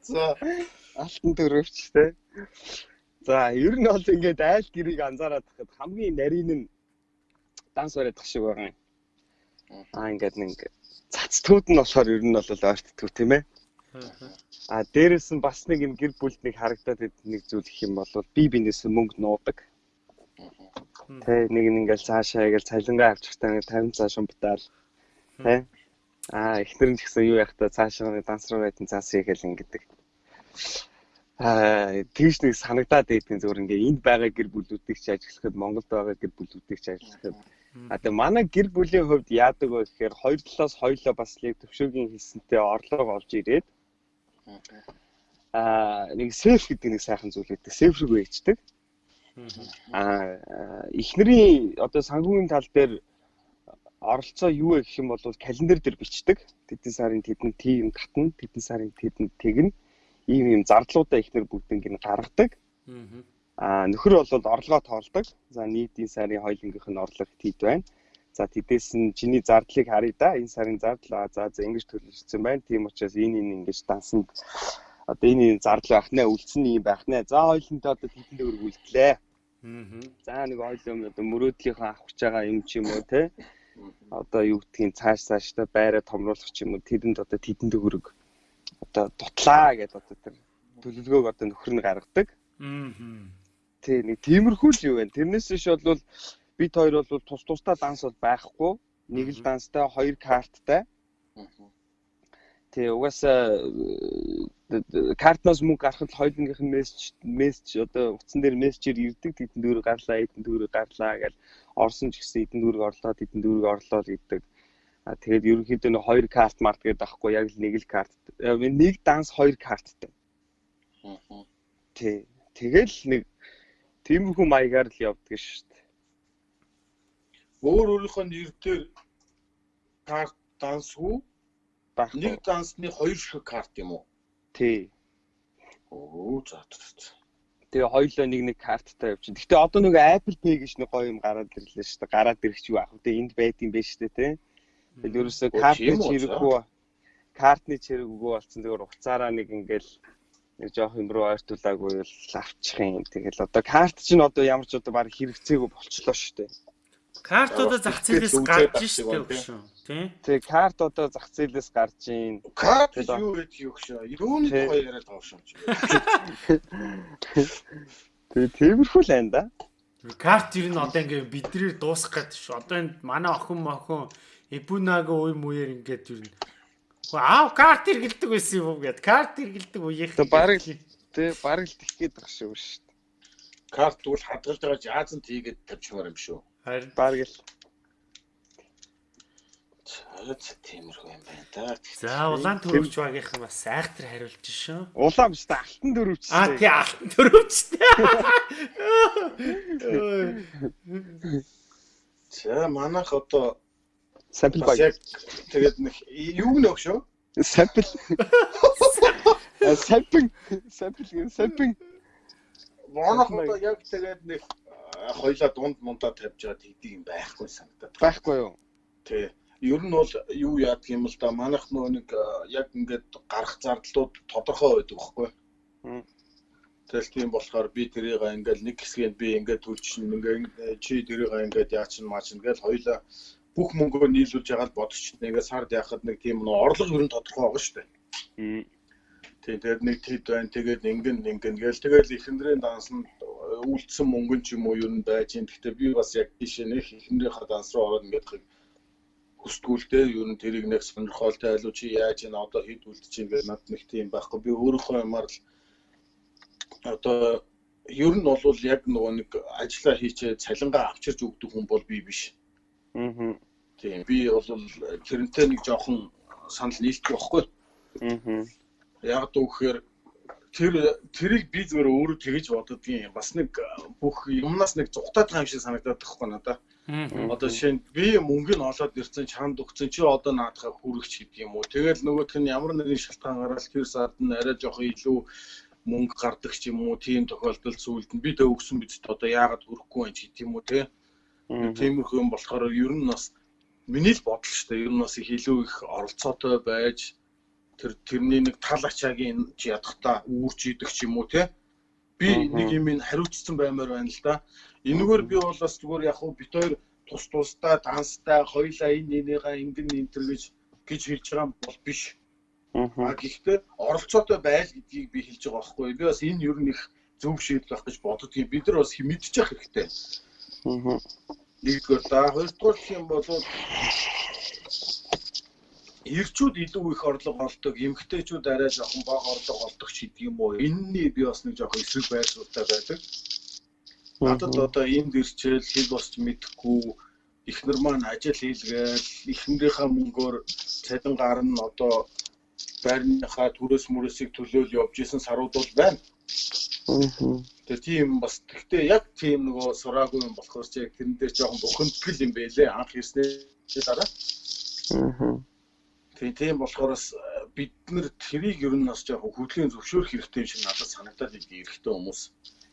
За алтан дөрөвч те. За ер нь бол ингээд айл гэрийг анзаараад тахад хамгийн нарийн нь данс барайдах шиг байгаа юм. Аа ингээд нэг цацтууд нь болохоор ер нь бол ойртдгүү тийм ээ. А дээрэс нь бас нэг юм гэр бүлд нэг харагдаад нэг зүйл их юм бол би бинээс мөнгө нуудаг. Тэ нэг нь ингээл цаашаа ингээл цалингаа авчихтаа нэг 50 цааш умбтаал. Тэ. А эхнэр нь ч гэсэн юу яхтаа цаашаа нэг данс руу байдсан цаас игээл ингэдэг. Аа тийш нэг санагдаад байдгийн зөвөр ингээ энд байгаа гэр бүлүүдийг ч ажиглахад Монголд байгаа гэр бүлүүдийг ч ажиглахад А тэгээ манай гэр бүлийн хувьд яадаг вэ гэхээр хоёр талаас хоёлоо бас яг төвшөөгийн хийсэнтэй орлого олж ирээд Аа нэг сейф гэдэг нэг сайхан зүйл гэдэг. Сейф рүү ээждэг. Аа эхнэрийн одоо санхүүгийн тал дээр оролцоо юу вэ гэх юм бол календар дээр бичдэг. Тэдэн сарын тэдэн тийм татна, тэдэн сарын тэдэн тэгнэ. Ийм ийм зардлуудаа эхнэр бүгднийг нь гаргадаг. Аа нөхөр бол орлогоо тоолдог. За нийтийн сарын хоёулынгийнх нь орлого хэд байна. За тэдээс нь чиний зардлыг харъя да. Энэ сарын зардал за за ингэж төлөвлөсөн байна. Тийм учраас энэ энэ ингэж дансанд одоо энэ энэ зардал байх нэ, үлдсэн юм байх нэ. За хоёулантай одоо тэдэн төгрөг үлдлээ. Аа. За нэг ойлоо одоо мөрөөдлийнхөө авах гэж байгаа юм ч юм уу те. Одоо юу гэдгийг цааш цааштай байраа томруулах ч юм уу тэдэнд одоо тэдэн төгрөг одоо дутлаа гэдээ одоо тэр төлөвлөгөөг одоо нөхөр нь гаргадаг. Мм. Тий, нэг тиймэрхүү л юу вэ? Тэрнээс биш бол бид хоёр бол тус тусдаа данс бол байхгүй. Нэг л данстай, хоёр карттай. Тий, угаасаа э, картнаас мөнгө гаргахад хоёулынх нь мессеж мессеж одоо утсан дээр мессежээр ирдэг тэдэн дүүрэг гарлаа, эдэн дүүрэг гарлаа гэл орсон ч гэсэн эдэн дүүрэг орлоо, эдэн дүүрэг орлоо л гэдэг. А тэгээд ерөнхийдөө нэг хоёр карт март гэдэг байхгүй яг л нэг л карт. Э, нэг данс хоёр карттай. Тий. Тэгэл нэг тиймэрхүү маягаар л явдаг дээ. Өөр өөрийнхөө нэр дээр карт дансгүй нэг дансны хоёр шиг карт юм уу? Тий. Оо за за. Тэгээ хоёулаа нэг нэг карттай явчихна. Гэтэ одоо нөгөө Apple Pay гэж нэг гоё юм гараад ирлээ шүү дээ. Гараад ирэх ч юу ах вэ? Энд байд юм байна шүү дээ, тий. Тэгэл ерөөсөө картны үү, чирэггүй картны чирэггүй болсон. Тэгээ уцаараа нэг ингээл нэг жоох юм руу ойртуулаагүй л авчих юм. Тэгэл одоо карт чинь одоо ямар ч одоо баг хэрэгцээгүй болчлоо шүү дээ. Картуудаа зах зээлээс гарч авчих штэ юм, өгшөө. Тий? Тэгээ карт одоо зах зээлээс гарч ийн. Карт юу гэдэг юу юм. Юуны тухай яриад байгаа шүү. Тэгээ тиймэрхүү л байна да. Карт ер нь одоо ингээ бидрээр дуусах гэдэг шүү. Одоо энэ манай охин мохин Эбунаго уй мууяр ингээд ер нь Хөө, аав карт хэргэлдэг байсан юм уу гэд. Карт хэргэлдэг үеийнх. Тэгээ бараг Тэгээ бараг л тэх гээд байгаа шүү шүү дээ. Карт бол хадгалж байгаа жаазан тийгээд тавьчмаар юм шүү. Харин Бараг л За тиймэрхүү юм байна да. за улаан төрөвч багийнхан бас айхтар хариулж шүү. улаан биш та алтан дөрөвч. А тий алтан төрөвчтэй. За манайх одоо Сампл бас баг. тэгээд нэг юу нөх шүү. Сампл. Сампл. Сампл гэн сампл. Манайх одоо яг тэгээд нэг хоёлаа дунд мундаа тавьж байгаа тийдэг юм байхгүй санагдаад. Байхгүй юу? Тий. Ер нь бол юу яадаг юм л да манайх нөгөө нэг яг ингээд гарах зардлууд тодорхой байдаг байхгүй. Мм. Тэгэл тийм болохоор би тэрийг ингээд нэг хэсгийг би ингээд төлчин ингээд чи тэрийг ингээд яачин маачин гэж хоёлаа бүх мөнгөө нийлүүлж ягаад бодчих нэгээ сард яхад нэг тийм нөө орлого ер нь тодорхой байгаа шүү дээ. Мм. Тийм тэгээд нэг тэд байна тэгээд ингэн ингэн гээл тэгээд эхнэрийн дансанд үйлдсэн мөнгө ч юм уу ер нь байж юм. Гэхдээ би бас яг тийш нэг эхнэрийнхээ данс руу ороод ингээд хийг хүсдгүүлдээ ер нь тэрийг нэг сонирхолтой айлуу чи яаж ийн одоо хэд үлдэж ийн гэж над нэг тийм байхгүй. Би өөрийнхөө юмар л одоо ер нь бол яг нөгөө нэг ажиллаа хийчээ цалингаа авчирч өгдөг хүн бол би биш. Мм. Тийм би бол тэрнтэй нэг жоохон санал нийлдэг байхгүй. Мм. Яг дүүхээр тэр тэрийг би зүгээр өөрөө тэгэж юм. Бас нэг бүх юмнаас нэг зүгтаад байгаа юм шиг санагдаад байхгүй надад. Одоо жишээ нь би мөнгө нь олоод ирсэн чанд өгсөн чи одоо наадахаа хүрэгч гэдэг юм уу. Тэгэл нөгөөх нь ямар нэгэн шалтгаанаараа л тэр сард нь арай жоох илүү мөнгө гардаг ч юм уу. Тийм тохиолдолд сүүлд нь би дэ өгсөн биз дээ. Одоо яагаад хүрэхгүй юм чи гэдэг юм уу те. Тиймэрхүү юм болохоор ер нь бас миний л бодол шүү дээ. Ер нь бас их илүү их оролцоотой байж тэр тэрний нэг тал ачаагийн ядахта үүрч идэх ч юм уу те. Би нэг юм ин хариуцсан баймаар байна л да. Энэгээр би бол бас зүгээр яг хуу бит хоёр тус тустай данстай хоёлаа энэ энийгээ ингэн энтер гэж гэж хэлж байгаа бол биш. А Мм. гэхдээ оролцоотой байл гэдгийг би хэлж байгаа байхгүй. Би бас энэ ер нь их зөв шийдэл байх гэж боддгийг бид нар бас мэдчих хэрэгтэй. Мм. Нэгдүгээр за хоёрдугаар юм бол эрчүүд илүү их орлого олдог, эмэгтэйчүүд арай жоохон бага орлого олдог ч гэдэг юм уу. Энэний би бас нэг жоохон эсрэг байр суурьтай байдаг. Надад одоо энд ирчээл хэл босч мэдэхгүй эхнэр маань ажил хийлгээл эхнэрийнхээ мөнгөөр цалин гарна одоо байрныхаа төрөөс мөрөөсийг төлөөл явж исэн сарууд бол байна. Тэгээ тийм бас тэгтээ яг тийм нөгөө сураагүй юм болохоор ч яг тэрэн дээр жоохон бухимдгал юм байлээ анх ирснээр дараа. Мм. Тийм тийм болохоор бас э, бид нэр тэрийг ер нь бас жоохон хөдөлгөөний зөвшөөрөх хэрэгтэй юм шиг надад санагдаад идэв эрэгтэй хүмүүс.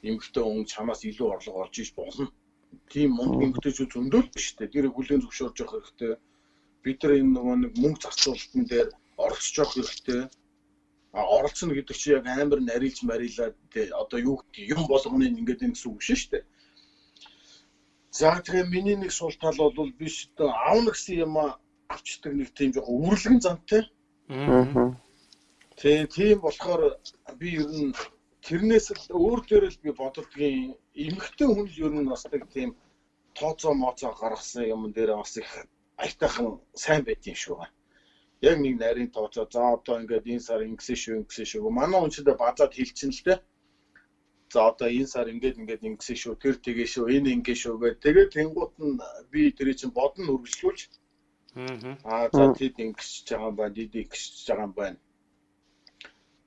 Эмэгтэй хүн чамаас илүү орлого олж иж болно. Тийм мундаг эмэгтэйчүүд зөндөл биш үү? Тэр хөдөлгөөний зөвшөөрж явах хэрэгтэй. Бид нар энэ нөгөө нэг мөнгө зарцуулалтын дээр оролцож явах хэрэгтэй. А оролцоно гэдэг чинь яг амар нарилж марилаад одоо юу гэдэг юм болгоны ингээд энэ гэсэн үг биш шүү дээ. За тэгээ миний нэг сул тал бол биш одоо аавна гэсэн юм авчдаг нэг тийм жоохон үрлэгэн зантай. Тэгээ тийм болохоор би ер нь тэрнээс л өөр дээр л би боддгийн эмэгтэй хүн ер нь бас нэг тийм тооцоо моцоо гаргасан юм дээр бас их аятайхан сайн байдгийн шүү. Яг нэг нарийн тооцоо за одоо ингээд энэ сар ингэсэн шүү ингэсэн шүү. Манай дэ базаад хэлчихэн л те. За одоо энэ сар ингээд ингээд ингэсэн шүү. Тэр тэгээ шүү. Энэ ингэ шүү гэдэг. Тэгээд тэнгуут нь би тэрийг чинь бодно үргэлжлүүлж Аа за тэд ингэж байгаа байна, тэд ингэж байгаа юм байна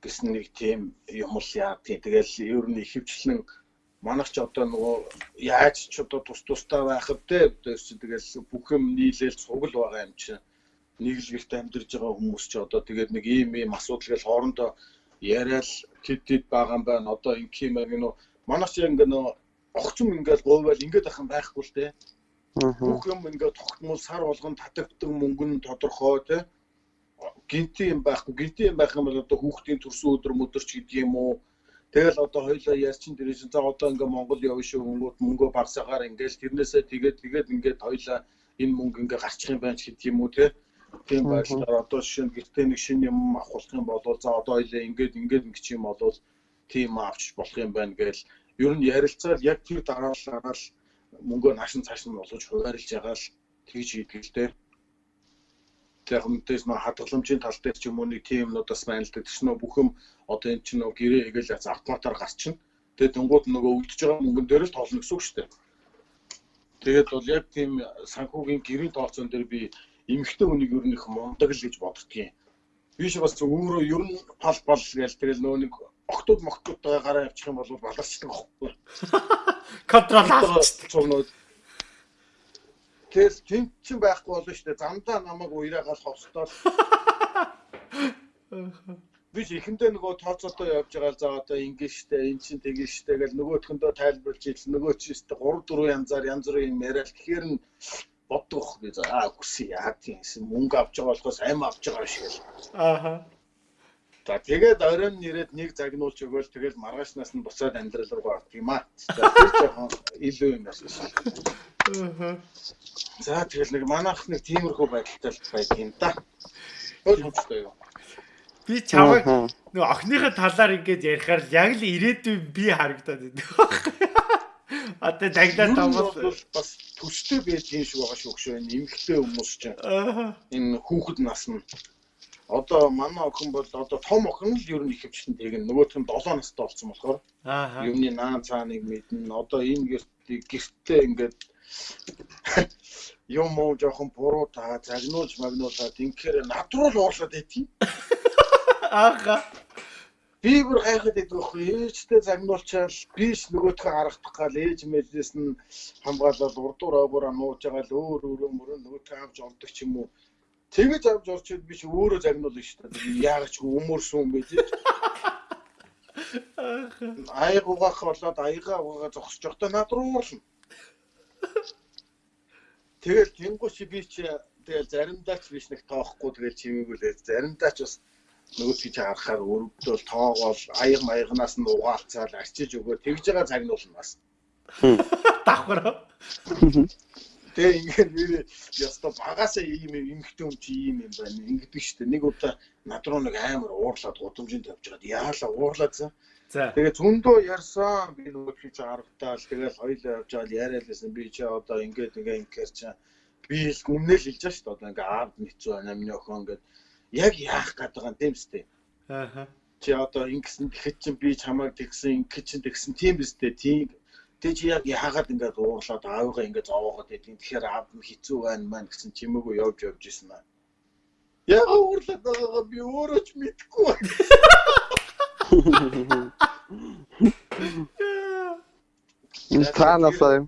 гэсэн нэг тийм юм л яа тий. Тэгэл ер нь ихэвчлэн манайх ч одоо нөгөө яаж ч одоо тус тустай байхад те тэгэл бүх юм нийлээл цугл байгаа юм чинь нэг л гэрт амьдарч байгаа хүмүүс ч одоо тэгээд нэг ийм ийм асуудал гэл хоорондоо яриад тэд тэд байгаа юм байна. Одоо ингэх юм байна. Нөгөө манайх ч ингээ нөгөө огцом ингээл говьвал ингээд ах юм байхгүй л те. Бүх юм ингээд тогтмол сар болгон татагддаг мөнгө нь тодорхой те. Гинти юм байхгүй. Гинти юм байх юм бол одоо хүүхдийн төрсөн өдөр мөдөрч гэдэг юм уу? Тэгэл одоо хоёлаа ярьчин тэр чинь за одоо ингээ Монгол явна шүү хүмүүд мөнгөө барсагаар ингээл тэрнээсээ тэгээд тэгээд ингээд хоёлаа энэ мөнгө ингээ гарчих юм байна ч гэдэг юм уу те. Тийм байдлаар одоо жишээ нь гэртээ нэг шинэ юм авах юм бол за одоо хоёлаа ингээд ингээд ингэч юм бол тийм авч болох юм байна гээл ер нь ярилцаал яг тэр дараалалаа л мөнгөө нааш нь цааш нь болгож хуваарлж байгаа л тэгж хийдэг л дээ. Тэр хүнтэйс нөө хадгаламжийн тал дээр ч юм уу нэг тийм юмнуудаас байна л дээ. Тэс нөө бүх юм одоо энэ чинь нөө гэрээ хийгээл автоматар гарчихна. Тэгээд тэнгууд нөгөө үлдэж байгаа мөнгөн дээр л тоолно гэсэн үг шүү дээ. Тэгээд бол яг тийм санхүүгийн гэрийн тооцоон дээр би эмэгтэй хүнийг ер нь их мундаг л гэж боддгийн. Би ч бас өөрөө ер нь пал пал гээл тэгэл нөө нэг октод моктодтой гараа явчих юм бол баларчдаг аахгүй. Контрол авчихдаг. Тэгэл тэнт чин байхгүй болно шүү дээ. Замдаа намайг уяраагаал ховстоод. Би ч ихэндээ нөгөө тооцоолоо явж байгаа за одоо ингэ штэ эн чин тэгээ штэ гэл нөгөөтхөндөө тайлбарлаж ил нөгөө чи штэ 3 4 янзаар янз бүрийн юм яриад тэгэхээр нь боддог би за аа үгүй яа тийм мөнгө авч байгаа болохоос амь авч байгаа шиг л. Ааха. За тэгээд оройн нэрэд нэг загнуулж өгөөл тэгэл маргаашнаас нь буцаад амьдрал руу ордог юм аа. За тэр жоохон илүү юм байна. Ааха. За тэгэл нэг манайх нэг тиймэрхүү байдалтай байдаг юм да. Ойлгомжтой юу? Би чамайг нөгөө охиныхоо талаар ингэж ярихаар л яг л ирээдүйн би харагдаад байна. Одоо даглаад тавал бас төстэй байж юм шиг байгаа шүү гшөө энэ эмхтэй хүмүүс чинь. Энэ хүүхэд нас нь одоо манай охин бол одоо том охин л ер нь их хвчтэн тэгнэ. Нөгөөх нь 7 настай болсон болохоор юмны наан цааныг мэднэ. Одоо энэ гэрт гэртээ ингээд юм уу жоохон буруу та загнуулж магнуулаад инхээр над руу л уурлаад байдгийг. Ааха. Би бүр гайхаад байхгүй ээжтэй загнуулчаал биш нөгөөтгөө харагдах гал ээж мэжлээс нь хамгаалал урдуур оогоороо нууж байгаа л өөр өөр мөрөө нөгөөтгөө авч ордог ч юм уу тэгэж авч орчод би чи өөрөө загнуулна шүү дээ яагаад ч өмөрсөн юм бэ тийм Аяг угаах болоод аягаа угаа зогсож явахдаа над руу уурлна. Тэгэл тэнгуү чи би чи тэгэл заримдаа ч биш нэг тоохгүй тэгэл чимээгүй л заримдаа ч бас нөгөө чи харахаар өргөдөл тоогоол аяг маягнаас нь угаалцаал арчиж өгөө тэгж байгаа загнуулна бас. Давхар. Тэгээ ингээд би яста багасаа ийм эмхтэн юм чи ийм юм байна. Ингэдэг штэ. Нэг удаа над руу нэг амар уурлаад гудамжинд тавьж байгаад яалаа уурлаад за. За. Тэгээ зөндөө ярьсан. Би нөгөө чи харагтаал тэгэл хоёлаа явж байгаа яриад байсан. Би чи одоо ингээд ингээ ингээр чи би л өмнөөл хэлж байгаа штэ. Одоо ингээ аав нэцүү байна. Миний охин ингээд яг яах гээд байгаа юм үстэй. Ааха. Чи одоо ингэсэн тэгэхэд чи би чамайг тэгсэн ингэхэд чи тэгсэн тийм үстэй. Тийм Тэг чи яг яагаад ингээд уурлаад аавыгаа ингээд зовоогоод байдгийг тэгэхээр аав нь хэцүү байна маань гэсэн чимээгүй явж явж исэн аа. Яг уурлаад байгаагаа би өөрөө ч мэдэхгүй байна. Энэ цаанаасаа юм.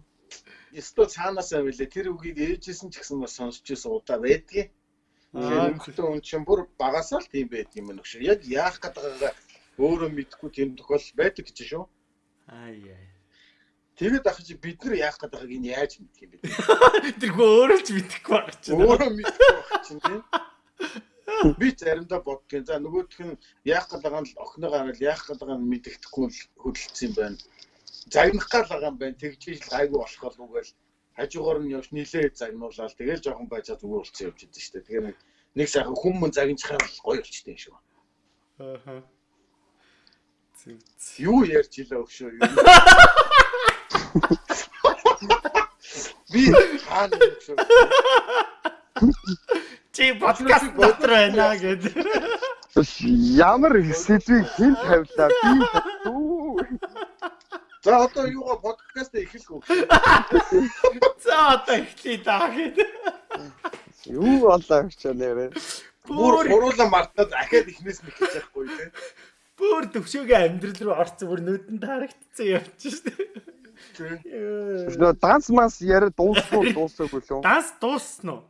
Эсвэл цаанаасаа байлээ. Тэр үгийг ээжсэн ч гэсэн бас сонсч ирсэн удаа байдгийг. Тэгэхээр нөхдөд хүн чинь бүр багасаа л тийм байдаг юм нөхш. Яг яах гээд байгаагаа өөрөө мэдэхгүй тийм тохиол байдаг гэж шүү. Аа яа. Тэгээд ах чи бид нар яах гээд байгааг энэ яаж мэдх юм бэ? Тэрхүү өөрөө ч мэдэхгүй байх чинь. Өөрөө мэдэхгүй байх чинь тийм. Би заримдаа боддгийн. За нөгөөх нь яах гээд байгаа нь охиноогоо хараад яах гээд байгаа нь мэддэхгүй л хөдөлсөн юм байна. Загнах гал байгаа юм байна. Тэгж ил гайгүй болох л үгээл хажуугаар нь явж нилээ загнуулаад тэгэл жоохон байжаа зүгээр болцсон явж идэв шүү дээ. Тэгэхээр нэг сайхан хүмүүс загинчхаар гоё болчтой юм шүү. Ааха. Юу ярьж илээ өгшөө юу. Би хаана өгшөө. Чи подкаст дотор байна гэдэг. Ямар сэдвийг хэн тавилаа би үү. За одоо юугаа подкаст эхлэх үг. За одоо эхлэе даа гэдэг. Юу болоо гэж нэрээ. Бүр хуруулан мартаад ахаад ихнээс мэт гэж яахгүй те. Бүр төвшөөгийн амьдрал руу орсон бүр нүдэнд харагдсан явчих шүү дээ. Нөө данс мас яриа дуусгүй дуусаагүй лөө. Данс дууссан уу?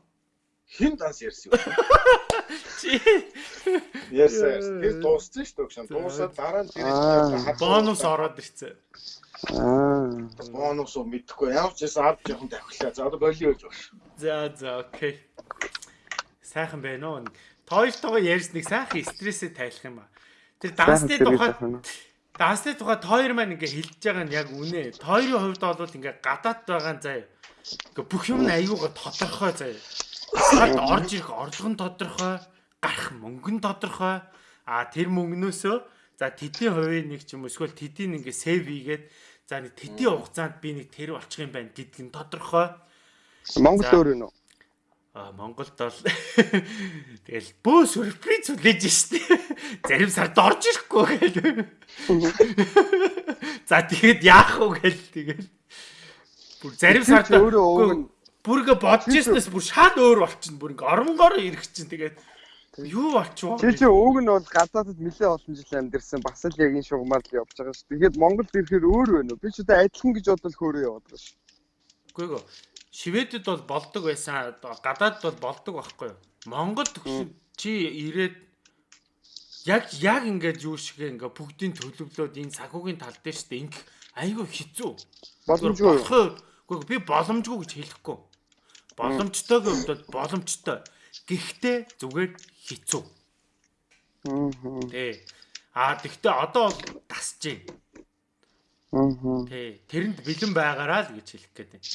Хин данс ярьсан юу? Чи Ярьсан. Тэр дууссан шүү дээ. Дуусаад дараа нь тэр бонус ороод ирсэн. Аа. бонус уу мэдэхгүй. Ямар ч байсан авч жоохон тавхилаа. За одоо болио гэж байна. За за окей. Сайхан байна уу? Тойлтойгоо ярьсныг сайхан стрессээ тайлах юм ба. Тэр дансны тухай дансны тухай тойр маань ингээ хэлж байгаа нь яг үнэ. Тойрын хувьд бол ингээ гадаад байгаа нь заяа. Ингээ бүх юм аюугаа тодорхой заяа. Сард орж ирэх орлого нь тодорхой, гарах мөнгө нь тодорхой. А тэр мөнгнөөсөө за тэдний хувийн нэг ч юм эсвэл тэдний ингээ сейв хийгээд за нэг тэдний хугацаанд би нэг тэр болчих юм байна гэдг нь тодорхой. Монгол өөр юм уу? А Монголд бол тэгэл бөө сюрприз үлээж штэ. Зарим сард орж ирэхгүй гэл. За тэгэхэд яах вэ гэл тэгэл. Бүр зарим сард өөрөө өвгөн бүргээ бодож ирснээс бүр шал өөр болчихно. Бүр ингээ оронгоор ирэх чинь тэгээд юу болчихвоо. Чи чи өвг нь бол гадаадд нэлээ олон жил амьдэрсэн бас л яг энэ шугамар л явж байгаа шүү. Тэгээд Монголд ирэхээр өөр байна уу? Би ч одоо адилхан гэж бодвол хөөрөө яваад байгаа шүү. Үгүй ээ. Шведэд бол болдог байсан. Гадаад бол болдог байхгүй юу? Монгол төгсөв чи ирээд яг яг ингээд юу шиг ингээ бүгдийн төлөвлөөд энэ сахиугийн тал дээр штэ ингээ айгүй хэцүү. Боломжгүй. Үгүй би боломжгүй гэж хэлэхгүй. Боломжтойгийн хувьд боломжтой. Гэхдээ зүгээр хэцүү. Аа. Тий. Аа тэгвэл одоо бол тасж байна. Аа. Тий. Тэрэнд бэлэн байгаараа л гэж хэлэх гээд байна.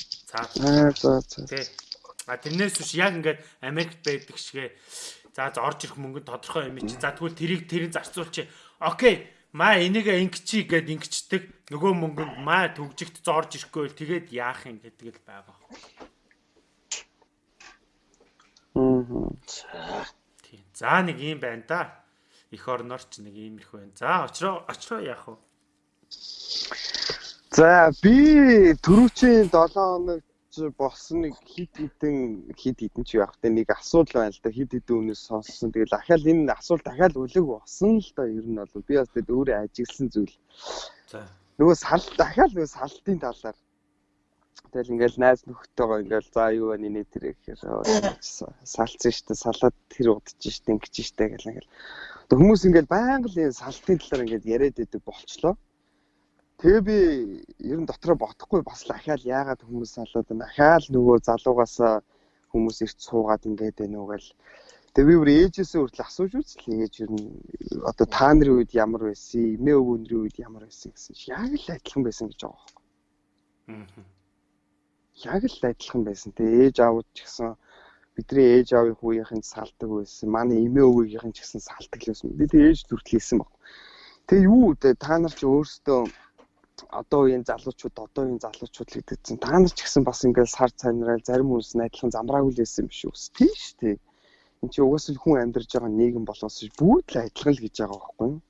Аа за за. Тий. А тэрнээс биш яг ингээд Америкт байдаг шигэ за орж ирэх мөнгө тодорхой юм чи. За тэгвэл тэрийг тэрийг зарцуулчих. Окей. Маа энийг ингэчий гэд ингэчдэг. Нөгөө мөнгөнд маа төгжигт зорж ирэхгүй бол тэгээд яах юм гэдэг л байгаа. Аа. Тий. За нэг юм байна да. Эх орноор ч нэг иймэрхүү байна. За очроо очроо яах вэ? За би түрүүчийн 7 хоног болсон нэг хит хитэн хит хитэн ч явах тэ нэг асуудал байна л да хит хитэн үнээс сонссон. Тэгэл ахаал энэ асуулт дахиад үлэг босон л да ер нь бол би бас тэгэл өөрөө ажигласан зүйл. За. Нөгөө сал дахиад нөгөө салтын талаар Тэгэл ингээл найз нөхдөйгөө ингээл за юу байна нэ тэр гэхээр салцсан штэ салаад тэр удаж штэ ингэж штэ гэл ингээл хүмүүс ингээл байнга л энэ салтын талаар ингээд яриад идэг болчлоо. Тэгээ би ер нь дотроо бодохгүй бас л ахаал яагаад хүмүүс салаад байна. Ахаал нөгөө залуугаас хүмүүс ирч суугаад ингээд байна уу гэл. Тэгээ би бүр ээжээсээ хүртэл асууж үзлээ. Ээж ер нь одоо та нарын үед ямар байсан, эмээ өвгөндрийн үед ямар байсан гэсэн. Яг л адилхан байсан гэж байгаа байхгүй. Аа. Яг л адилхан байсан. Тэгээ ээж аавд ч гэсэн бидний ээж аавын хүүгийнхэн салдаг байсан. Манай эмээ өвгийнхэн ч гэсэн салдаг л байсан. Би тэгээ ээж зүртэл хэлсэн баг. Тэгээ юу вэ? Та нар ч өөрсдөө одоо үеийн залуучууд одоо үеийн залуучууд л гэдэг чинь та нар ч гэсэн бас ингээл сар цайнараа зарим хүмүүс адилхан замраагүй л байсан юм шүү. Тийм шүү дээ. Энд чи угаасаа хүн амьдарч байгаа нийгэм болохоос бүгд л адилхан л гэж байгаа байхгүй юу?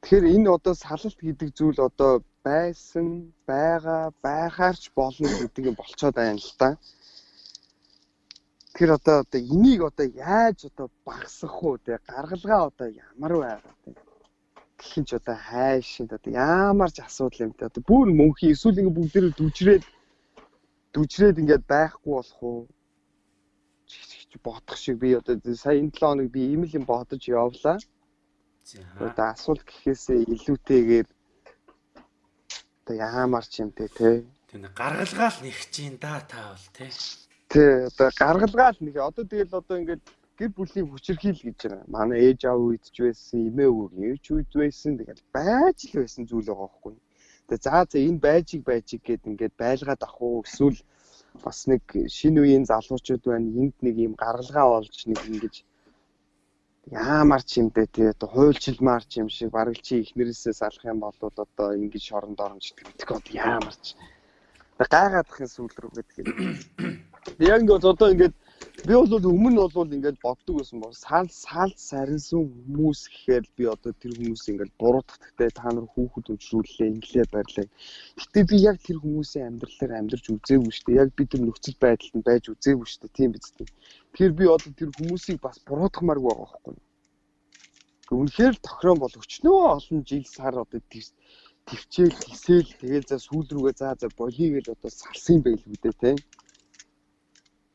Тэгэхээр энэ одоо салалт гэдэг зүйл одоо байсан, байгаа, байхаарч болно гэдэг юм болцоод байна л да. Тэгэхээр одоо одоо энийг одоо яаж одоо багасгах уу те гаргалгаа одоо ямар байгаа те гэх ч одоо хайшин одоо ямар ч асуудал юм те одоо бүр мөнхийн эсвэл ингэ бүгдээрээ дүжрээд дүжрээд ингээд байхгүй болох уу бодох шиг би одоо сая энэ 7 хоног би ийм л юм бодож явлаа. За. Одоо асуулт гэхээсээ илүүтэйгээр одоо ямар ч юм те те Тэнд гаргалгаал нэг чинь да та бол тий. Тэ одоо гаргалгаал нэг одоо тэгэл одоо ингээд гэр бүлийн хүчирхийл гэж байна. Манай ээж аав үед ч байсан, эмээ өвөгийн ээж үед байсан. Тэгэл байж л байсан зүйл байгаа байхгүй. Тэгээ за за энэ байжиг байжиг гэд ингээд байлгаад ах уу эсвэл бас нэг шинэ үеийн залуучууд байна. Энд нэг юм гаргалгаа олж нэг ингэж Яамар ч юм дээ тий одоо хуйлчилмаар ч юм шиг бараг чи ихнэрээсээ салах юм бол одоо ингэж шоронд оромж гэдэг мэдгүй яамар ч. Гайгаадахын сүүл рүү гэдэг. Яг ингээд одоо ингээд би бол өмнө бол ингээд боддог байсан бол сал сал сарнсан хүмүүс гэхээр би одоо тэр хүмүүс ингээд буруудахтай та нар хүүхэд өмчрүүллээ инглээ барьлаа. Гэтэ би яг тэр хүмүүсийн амьдралаар амьдарч үзээгүй шүү дээ. Яг би тэр нөхцөл байдалд нь байж үзээгүй шүү дээ. Тийм биз дээ. Тэгэхээр би одоо тэр хүмүүсийг бас буруудахмааргүй байгаа байхгүй. Үнэхээр тохирон бол өчнөө олон жил сар одоо төвчээл тгсээл тэгэл за сүүл рүүгээ за за болиё гэж одоо салсан байлгүй дээ тийм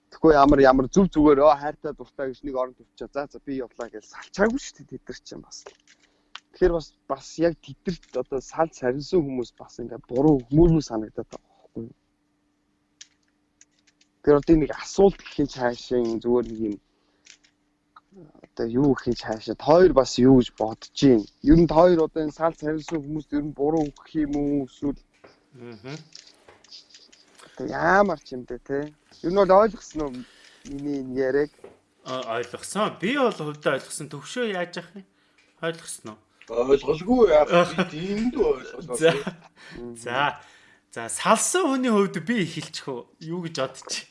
Тэгэхгүй ямар ямар зүв зүгээр өө хайртай дуртай гэж нэг орон төвчөө. За за би явлаа гэж салчаагүй шүү дээ тэд нар чинь бас. Тэгэхээр бас бас яг тэдэрт одоо салж сарнсан хүмүүс бас ингээ буруу хүмүүрмүү санагдаад байгаа байхгүй юу. Тэр одоо нэг асуулт гэхин цаашаа зүгээр нэг юм одоо юу гэхин цаашаа хоёр бас юу гэж бодож гин. Ер нь хоёр одоо энэ салж сарнсан хүмүүст ер нь буруу өгөх юм уу эсвэл Ямар ч юм бэ те. Юу нь бол ойлгосон уу миний энэ яриаг? ойлгосон. Би бол хувьдаа ойлгосон. Төвшөө яаж явах юм? Ойлгосон уу? Ойлголгүй яа. Би тиймд ойлголоо. За. За салсан хүний хувьд би эхэлчих үү? Юу гэж бодчих.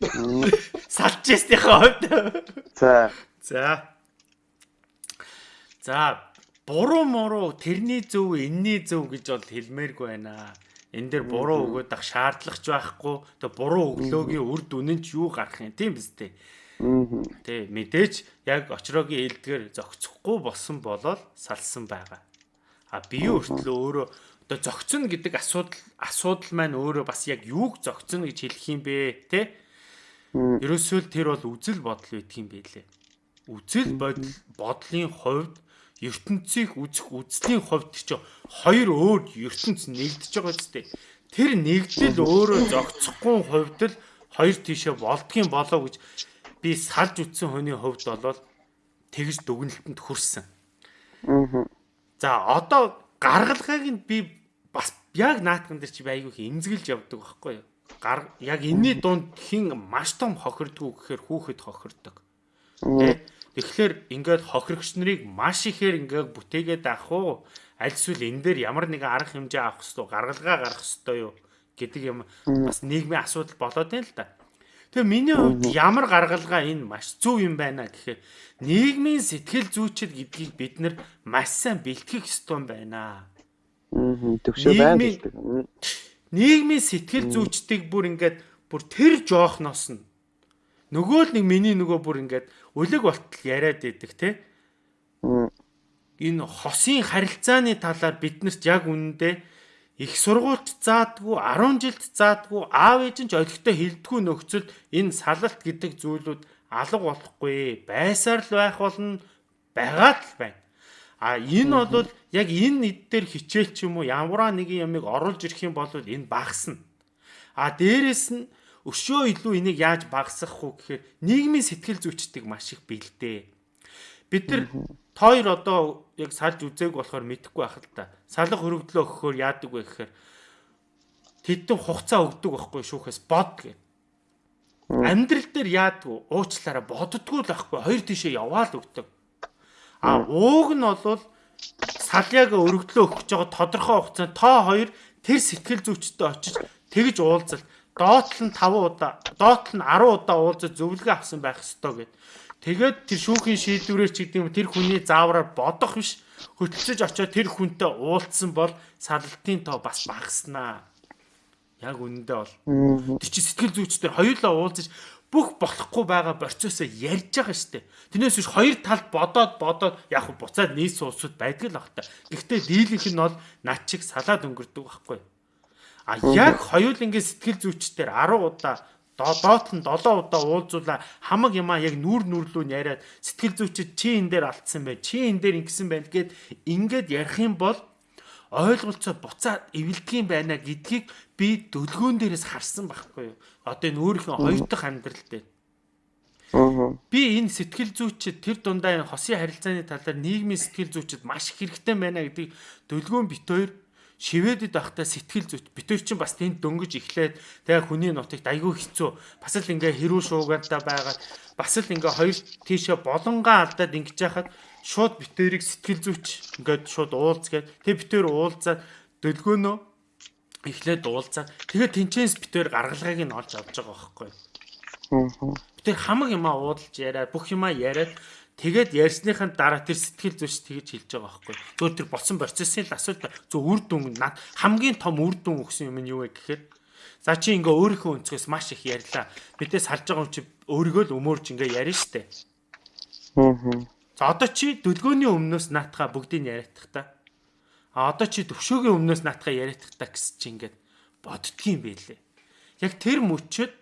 Салчээсийнхээ хувьд. За. За. За буруу муруу тэрний зөв энэний зөв гэж бол хэлмээргүй байна энэ дээр буруу өгөөд ах шаардлагач байхгүй. Тэгээ буруу өглөөгийн үр дүн нь ч юу гарах юм тийм биз дээ. Тэ мэдээж яг очрогийн ээлдгээр зөгцөхгүй болсон болол салсан байгаа. А бие өртлөө өөрөө одоо зөгцөн гэдэг асуудал асуудал маань өөрөө бас яг юуг зөгцөн гэж хэлэх юм бэ те? Ерөөсөө л тэр бол үзэл бодол байдаг юм байлээ. Үзэл бодол бодлын хувьд ертөнцийг үзэх үзлийн хувьд ч хоёр өөр ертөнц нэгдэж байгаа зү. Тэр нэгдэл өөрөө зогцохгүй хувьд л хоёр тийшээ болдгийн болоо гэж би салж үтсэн хүний хувьд болол тэгж дүгнэлтэнд хүрсэн. За одоо гаргалгааг нь би бас яг наатган дээр чи их эмзэглэж явдаг байхгүй юу? Гар яг энэний дунд хин маш том хохирдгүү гэхээр хүүхэд хохирдог. Тэ Тэгэхээр ингээд хохирогч нарыг маш ихээр ингээд бүтээгээд авах уу? Аль эсвэл энэ дээр ямар нэгэн арга хэмжээ авах хэрэгтэй, гаргалгаа гаргах хэрэгтэй юу гэдэг юм бас нийгмийн асуудал болоод байна л да. Тэгээ миний хувьд ямар гаргалгаа энэ маш зөв юм байна гэхээр нийгмийн сэтгэл зүйчил гэдгийг бид нар маш сайн бэлтгэх ёстой байна. Аа төвшөө байна гэдэг. Нийгмийн сэтгэл зүйчдийг бүр ингээд бүр тэр жоохноос нь нөгөө л нэг миний нөгөө бүр ингээд үлэг болтол яриад идэг те. Энэ хосын харилцааны талаар биднэрт яг үнэндээ их сургуульд заадгүй 10 жилд заадгүй аав ээж нь ч олигтой хилдэггүй нөхцөл энэ салалт гэдэг зүйлүүд алга болохгүй байсаар л байх болно байгаад л байна. А энэ бол яг энэ нийт дээр хичээл ч юм уу ямар нэгэн ямыг оруулж ирэх юм бол энэ багасна. А дээрэс нь өшөө илүү энийг яаж багасгах вэ гэхээр нийгмийн сэтгэл зүйчдэг маш их бэлдээ. Бид нар тойр одоо яг салж үзээг болохоор мэдэхгүй байх л та. Салга хөрөгдлөө өгөхөөр яадаг вэ гэхээр тэдэн хугацаа өгдөг байхгүй шүүхээс бод гэв. Амьдрал дээр яадаг уучлаараа боддггүй л байхгүй хоёр тишээ яваал өгдөг. А ууг нь бол саляга өргөдлөө өгч байгаа тодорхой хугацаанд та хоёр тэр сэтгэл зүйчтэй очиж тэгж уулзалт доотл нь 5 удаа, доотл нь 10 удаа уулзаж зөвлөгөө авсан байх ёстой гэд. Тэгээд тэр шүүхийн шийдвэрээр ч гэдэг юм тэр хүний заавраар бодох биш хөтлөж очиод тэр хүнтэй уулзсан бол сарлтын тоо бас багаснаа. Яг үнэндээ бол. Тэр чи сэтгэл зүйчдэр хоёулаа уулзаж бүх болохгүй байгаа процессоо ярьж байгаа штэ. Тэрнээс биш хоёр талд бодоод бодоод яг буцаад нийс суусууд байдаг л бах та. Гэхдээ дийлэнх нь бол над чиг салаад өнгөрдөг байхгүй. А яг хоёул ингээд сэтгэл зүйчдэр 10 удаа доот нь 7 удаа уулзуулаа хамаг юмаа яг нүүр нүрлүү яриад сэтгэл зүйчид чи энэ дээр алдсан бай чи энэ дээр ингэсэн байна гэд ингээд ярих юм бол ойлголцоо буцаад эвэлдэг юм байна гэдгийг би дөлгөөн дээрээс харсан байхгүй юу? Одоо энэ өөрийнхөө хоёр дахь амьдрал дээр Би энэ сэтгэл зүйчид тэр дундаа хосын харилцааны талаар нийгмийн сэтгэл зүйчид маш их хэрэгтэй байна гэдгийг дөлгөөн бит хоёр шивэдэд байхдаа сэтгэл зүйч битэр чинь бас тэнд дөнгөж эхлээд тэгээ хүний нутагт айгүй хэцүү. Бас л ингээ хэрүү шуугаантай байгаа. Бас л ингээ хоёр тийшээ болонгаа алдаад ингэж яхад шууд битэрийг сэтгэл зүйч ингээд шууд уулзгээд тэг битэр уулзаад дөлгөөнөө эхлээд уулзаад тэгээ тэнчэнс битэр гаргалгааг нь олж авч байгаа байхгүй. Битэр хамаг юмаа уудалж яриад бүх юмаа яриад Тэгээд ярьсныхаа дараа тэр сэтгэл зүйч тэгж хэлж байгаа байхгүй. Зөв тэр боцсон процессын л асуулт зөв үр дүн над хамгийн том үр дүн өгсөн юм нь юу вэ гэхээр за чи ингээ өөрийнхөө өнцгөөс маш их ярьлаа. Бидээс салж байгаа юм чи өөрийгөө л өмөрж ингээ ярина штэ. Аа. За одоо чи дөлгөөний өмнөөс наатахаа бүгдийг яриадах та. А одоо чи төвшөөгийн өмнөөс наатахаа яриадах та гэсэн чи ингээд боддгийм байлээ. Яг тэр мөчөд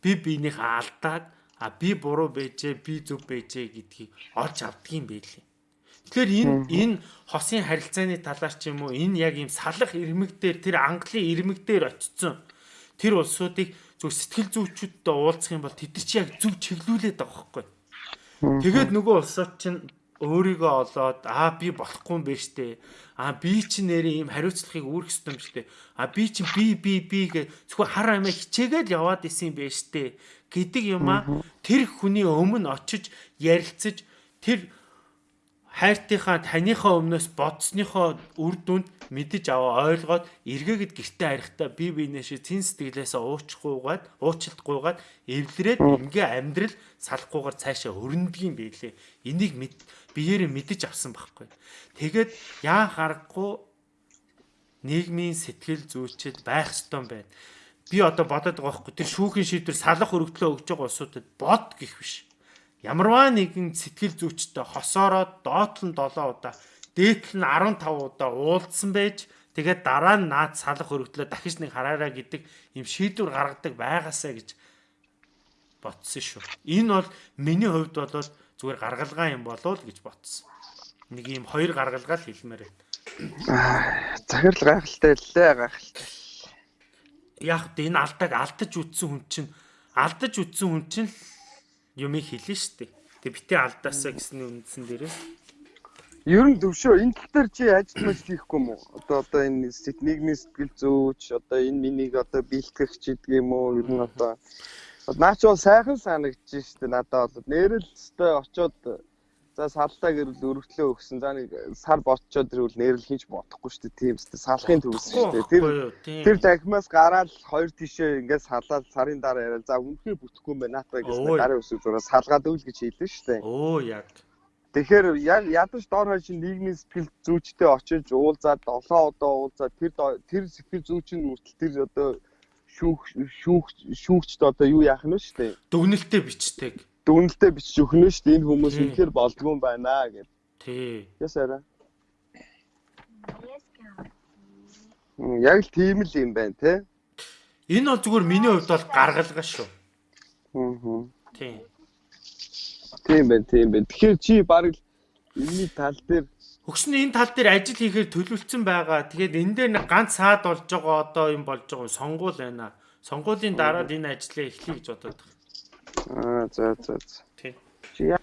би биенийхээ алдааг а би буруу байжээ би зөв байжээ гэдгийг олж авдгийм байлээ. Тэгэхээр энэ энэ хосын харилцааны талаар ч юм уу энэ яг ийм салах ирмэг дээр тэр англын ирмэг дээр очсон тэр улсуудыг зөв сэтгэл зүйчүүдтэй уулзах юм бол тэд чи яг зөв чиглүүлээд байгаа байхгүй. Тэгээд нөгөө улсууд чинь өөрийгөө олоод аа би болохгүй юм байна штэ. Аа би чи нэрээ ийм хариуцлагыг үүрэх ёстой юм штэ. Аа би чи би би би гэ зөвхөн хар амиа хичээгээл яваад исэн юм байна штэ гэдэг юмаа тэр хүний өмнө очиж ярилцаж тэр хайртынхаа таныхаа өмнөөс бодсныхоо үр дүнд мэдэж аваа ойлгоод эргээгээд гэртээ харихтаа би биенээшээ цэн сэтгэлээсээ уучихгүйгээд уучлалтгүйгээд эвлэрээд ингээ амьдрал салахгүйгээр цаашаа өрнөдгийм байлээ. Энийг биеэрээ мэдэж авсан байхгүй. Тэгээд яа харахгүй нийгмийн сэтгэл зүйчэд байх ёстой юм байна би одоо бодоод байгаа байхгүй тэр шүүхийн шийдвэр салах өргөдлөө өгж байгаа улсуудад бод гих биш. Ямарваа нэгэн сэтгэл зүйчтэй хосоороод доотлон 7 удаа дээдл нь 15 удаа уулзсан байж тэгээд дараа нь наад салах өргөдлөө дахиж нэг хараараа гэдэг юм шийдвэр гаргадаг байгаасаа гэж ботсон шүү. Энэ бол миний хувьд бол зүгээр гаргалгаа юм болов уу гэж ботсон. Нэг юм хоёр гаргалгаа л хэлмээр байна. Захирал гайхалтай лээ гайхалтай яг энэ алдааг алдаж үтсэн хүн чинь алдаж үтсэн хүн чинь юмыг хэлнэ шүү дээ. Тэгээ битээ алдаасаа гэсэн үндсэн дээрээс Ер нь төвшөө энэ тал дээр чи ажил мэл хийхгүй юм уу? Одоо одоо энэ нийгмийн сэтгэл зүйч одоо энэ минийг одоо бэлтгэх ч гэдэг юм уу? Ер нь одоо наач бол сайхан санагдаж штэ надад бол нэрэл өстой очоод За саллаа гэрэл өргөдлөө өгсөн. За нэг сар ботчоод ирвэл нэрэл хинч бодохгүй шүү дээ. Тийм шүү дээ. Салахын төвс шүү дээ. Тэр тэр дахимаас гараад хоёр тишээ ингээд салаад сарын дараа яриа. За үнэхээр бүтэхгүй юм байна. Наатаа гэж гарын өсөв зураа салгаад өвл гэж хэлсэн шүү дээ. Оо яг. Тэгэхээр яг ядаж доор хойш нийгмийн сэтгэл зүйчтэй очиж уулзаад 7 удаа уулзаад тэр тэр сэтгэл зүйчийн үртэл тэр одоо шүүх шүүх шүүгчд одоо юу яах нь вэ шүү дээ. Дүгнэлтээ бичдэг дүгнэлтэд бичиж өгнө шүү дээ. Энэ хүмүүс үнэхээр болдгоо юм байна гэж. Тий. Ясаараа. Яг л тийм л юм байна те. Энэ бол зүгээр миний хувьд бол гаргалгаа шүү. Аа. Тийм. Тийм байна, тийм байна. Тэгэхээр чи баг л энэний тал дээр Хөгшин энэ тал дээр ажил хийхээр төлөвлөсөн байгаа. Тэгээд энэ дээр нэг ганц саад болж байгаа одоо юм болж байгаа сонгуул байна. Сонгуулийн дараа энэ ажлыг эхлэе гэж бодоод байна. Аа за за за. Тий. Чи яа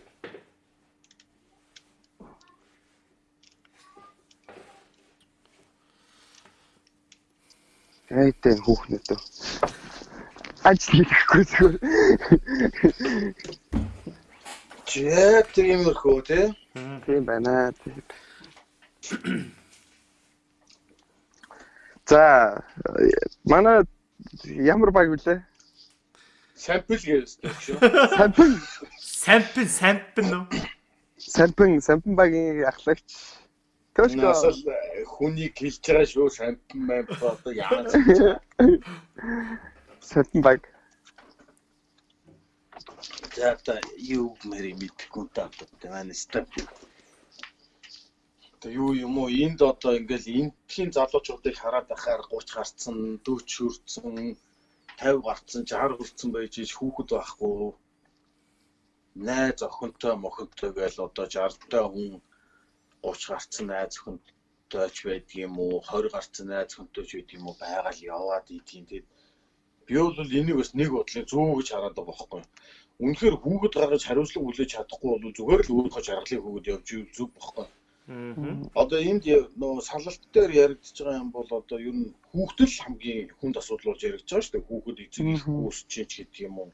Айтай хүүхнүүд. Ажил хийхгүй зүгээр. Чээ тиймэрхүү тий. Тийм байна. За манай ямар баг вүлээ? Сампл гэвэстэй шүү. Сампл. Сампл, сампл нөө. Сампл, сампл багийн ахлагч. Төшгөө асал хүнийг хэлж байгаа шүү. Сампл мэн одоо яаж. Сампл баг. За та юу мэри мэдгүй та одоо манай степ. Тэ юу юм уу энд одоо ингээл энтхийн залуучуудыг хараад байхаар 30 гарцсан, 40 хүрсэн 50 гарцсан 60 хүрсэн байж ич хүүхэд байхгүй. Найз охинтой мохинтой гээл одоо 60 та хүн 30 гарцсан найз охинтой ч байдаг юм уу? 20 гарцсан найз охинтой ч байдаг юм уу? Байгаал яваад идэх тийм. Би бол энийг бас нэг бодлын зүү гэж хараад байгаа байхгүй үнэхээр хүүхэд гаргаж хариуцлага хүлээж чадахгүй бол зүгээр л өөрийнхөө жаргалыг хөгөөд явж зүг бохгүй Одоо энд нөө салалт дээр яригдж байгаа юм бол одоо ер нь хүүхдэл хамгийн хүнд асуудал болж яригдж байгаа шүү дээ. Хүүхэд эцэг үүсч ч гэдэг юм уу.